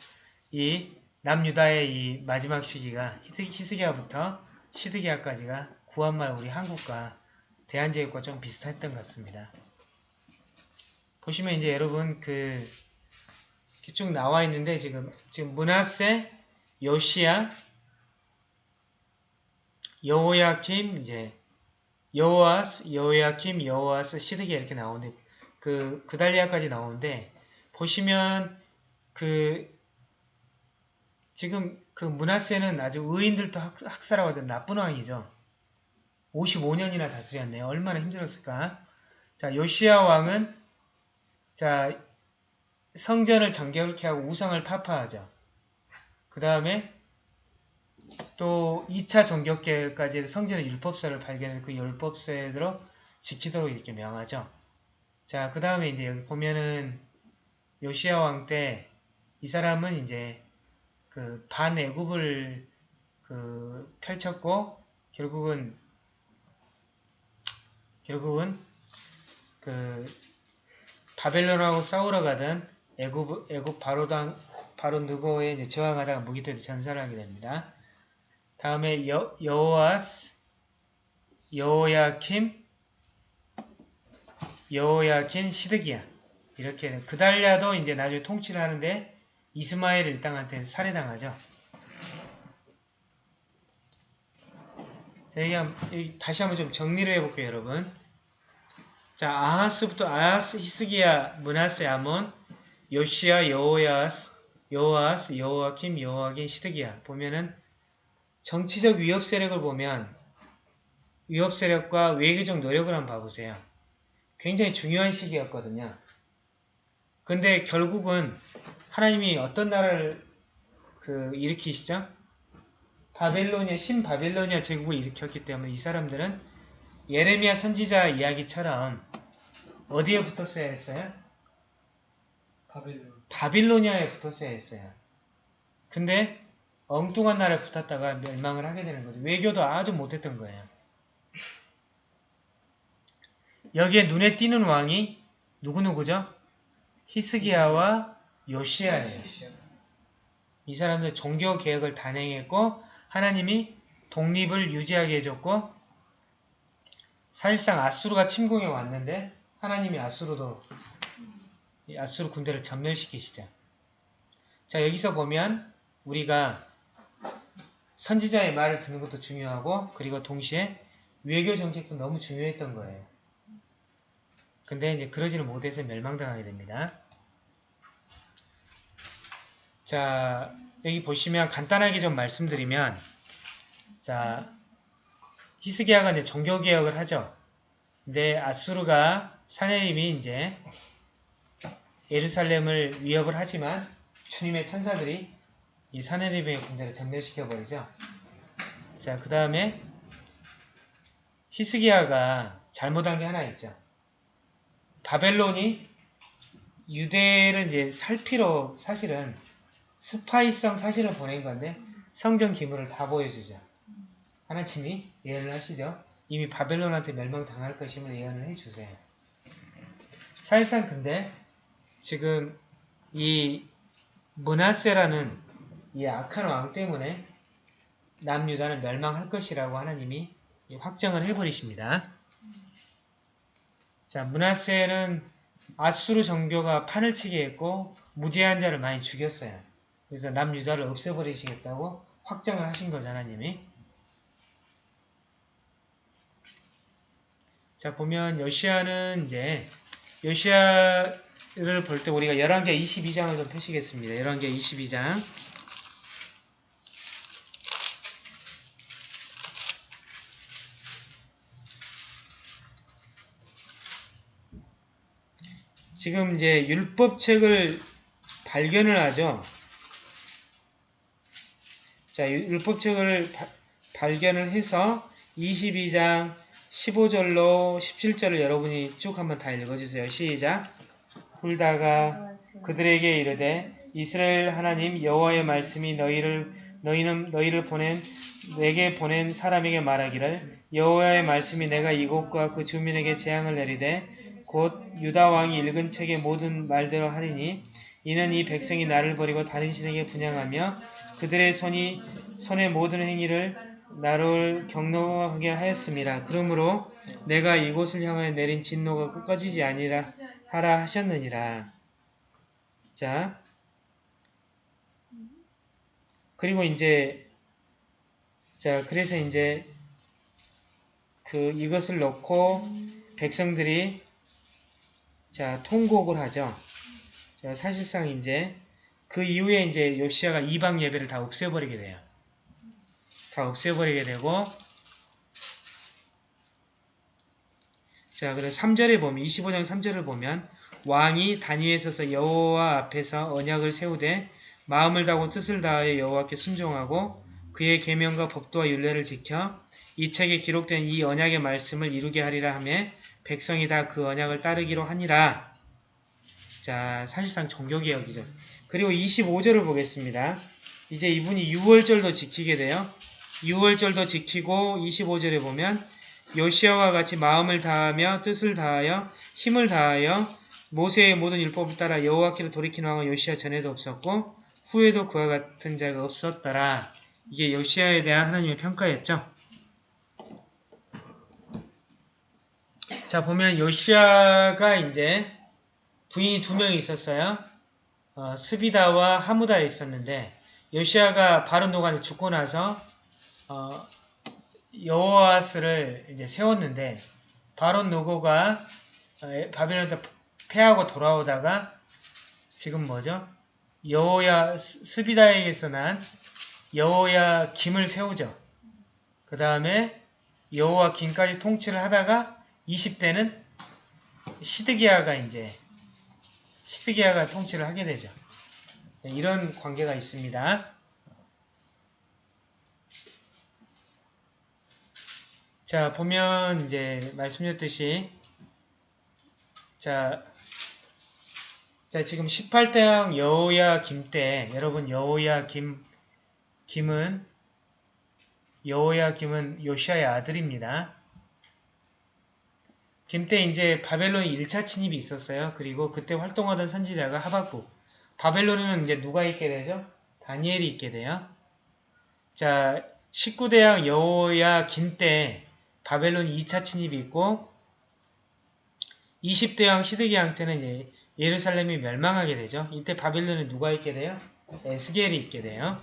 이 남유다의 이 마지막 시기가 히스기야부터 시드기야까지가 구한말 우리 한국과 대한제국과 좀 비슷했던 것 같습니다. 보시면 이제 여러분 그 쭉 나와 있는데 지금 지금 문하세, 요시야, 여호야킴 이제 여호아스, 여호야킴, 여호아스, 시드기야 이렇게 나오는데 그 그달리아까지 나오는데 보시면 그 지금 그 문하세는 아주 의인들도 학, 학살하고 나쁜 왕이죠. 55년이나 다스렸네요. 얼마나 힘들었을까? 자, 요시야 왕은 자, 성전을 정결케 하고 우상을 타파하죠. 그 다음에 또 2차 정격계까지 성전의 율법서를 발견해서 그 율법서에 지키도록 이렇게 명하죠. 자, 그 다음에 이제 여기 보면은 요시아 왕 때 이 사람은 이제 그 반애굽을 그 펼쳤고 결국은 결국은 그 바벨론하고 싸우러 가던 애굽 애굽 바로당 바로 이제 저항하다가 무기토에서 전사를 하게 됩니다. 다음에 여, 여호아스, 여호야킴, 여호야킨, 시드기야 이렇게 그달랴도 이제 나중에 통치를 하는데 이스마엘 일당한테 살해당하죠. 자, 여기 다시 한번 좀 정리를 해볼게요, 여러분. 자, 아하스부터 아하스, 히스기야, 문하세, 아몬, 요시야, 여호야스, 여호아스, 여호아킴, 여호아긴, 시드기야 보면은 정치적 위협 세력을 보면 위협 세력과 외교적 노력을 한번 봐보세요. 굉장히 중요한 시기였거든요. 근데 결국은 하나님이 어떤 나라를 그 일으키시죠? 바벨로니아, 신바벨로니아 제국을 일으켰기 때문에 이 사람들은 예레미야 선지자 이야기처럼 어디에 붙었어야 했어요? 바벨론. 바빌로니아에 붙었어야 했어요. 근데 엉뚱한 나라에 붙었다가 멸망을 하게 되는 거죠. 외교도 아주 못했던 거예요. 여기에 눈에 띄는 왕이 누구누구죠? 히스기야와 요시아예요. 이 사람들 종교 개혁을 단행했고 하나님이 독립을 유지하게 해줬고 사실상 아수르가 침공해 왔는데 하나님이 아수르도 이 아수르 군대를 전멸시키시죠. 자 여기서 보면 우리가 선지자의 말을 듣는 것도 중요하고 그리고 동시에 외교 정책도 너무 중요했던 거예요. 근데 이제 그러지를 못해서 멸망당하게 됩니다. 자, 여기 보시면 간단하게 좀 말씀드리면 자, 히스기야가 이제 종교 개혁을 하죠. 근데 아수르가 사내림이 이제 예루살렘을 위협을 하지만 주님의 천사들이 이 사내림의 군대를 전멸시켜버리죠. 자, 그 다음에 히스기야가 잘못한 게 하나 있죠. 바벨론이 유대를 이제 살피러 사실은 스파이성 사실을 보낸 건데 성전 기물을 다 보여주죠. 하나님이 예언을 하시죠. 이미 바벨론한테 멸망당할 것임을 예언을 해주세요. 사실상 근데 지금 이 문하세라는 이 악한 왕 때문에 남유다는 멸망할 것이라고 하나님이 확정을 해버리십니다. 자, 문하세는 아수르 정교가 판을 치게 했고 무죄한 자를 많이 죽였어요. 그래서 남유다를 없애버리시겠다고 확정을 하신 거죠, 하나님이. 자, 보면 요시아는 이제 요시아를 볼 때 우리가 11개 22장을 좀 펴시겠습니다. 11개 22장. 지금 이제 율법책을 발견을 하죠. 자, 율법책을 바- 발견을 해서 22장 15절로 17절을 여러분이 쭉 한번 다 읽어주세요. 시작. 훌다가 그들에게 이르되 이스라엘 하나님 여호와의 말씀이 너희를 너희는 너희를 보낸 내게 보낸 사람에게 말하기를 여호와의 말씀이 내가 이곳과 그 주민에게 재앙을 내리되 곧 유다 왕이 읽은 책의 모든 말대로 하리니 이는 이 백성이 나를 버리고 다른 신에게 분양하며 그들의 손이 손의 모든 행위를 나를 경노하게 하였습니다. 그러므로 내가 이곳을 향하여 내린 진노가 꺼지지 아니라 하라 하셨느니라. 자, 그리고 이제 자 그래서 이제 그 이것을 놓고 백성들이 자 통곡을 하죠. 자 사실상 이제 그 이후에 이제 요시아가 이방 예배를 다 없애버리게 돼요. 다 없애버리게 되고 자 그래서 3절에 보면 25장 3절을 보면 왕이 단위에 서서 여호와 앞에서 언약을 세우되 마음을 다하고 뜻을 다하여 여호와께 순종하고 그의 계명과 법도와 율례를 지켜 이 책에 기록된 이 언약의 말씀을 이루게 하리라 하며 백성이 다 그 언약을 따르기로 하니라. 자, 사실상 종교개혁이죠. 그리고 25절을 보겠습니다. 이제 이분이 6월절도 지키게 돼요. 6월절도 지키고 25절에 보면 요시아와 같이 마음을 다하며 뜻을 다하여 힘을 다하여 모세의 모든 율법을 따라 여호와께로 돌이킨 왕은 요시아 전에도 없었고 후에도 그와 같은 자가 없었더라. 이게 요시아에 대한 하나님의 평가였죠. 자 보면 요시아가 이제 부인이 두명 있었어요. 어, 스비다와 하무다에 있었는데 요시아가 바른 노간에 죽고 나서 어, 여호아스를 이제 세웠는데 바론 노고가 어, 바벨론에 패하고 돌아오다가 지금 뭐죠? 여호야 스비다에게서 난 여호야 김을 세우죠. 그 다음에 여호와 김까지 통치를 하다가 20대는 시드기야가 이제 시드기야가 통치를 하게 되죠. 네, 이런 관계가 있습니다. 자, 보면 이제 말씀드렸듯이 자, 자 지금 18대왕 여호야 김 때 여러분 여호야 김 김은 여호야 김은 요시아의 아들입니다. 김때 이제 바벨론 1차 침입이 있었어요. 그리고 그때 활동하던 선지자가 하박국. 바벨론에는 이제 누가 있게 되죠? 다니엘이 있게 돼요. 자, 19대왕 여호야 긴 때 바벨론 2차 침입이 있고 20대왕 시드기왕 때는 이제 예루살렘이 멸망하게 되죠. 이때 바벨론에 누가 있게 돼요? 에스겔이 있게 돼요.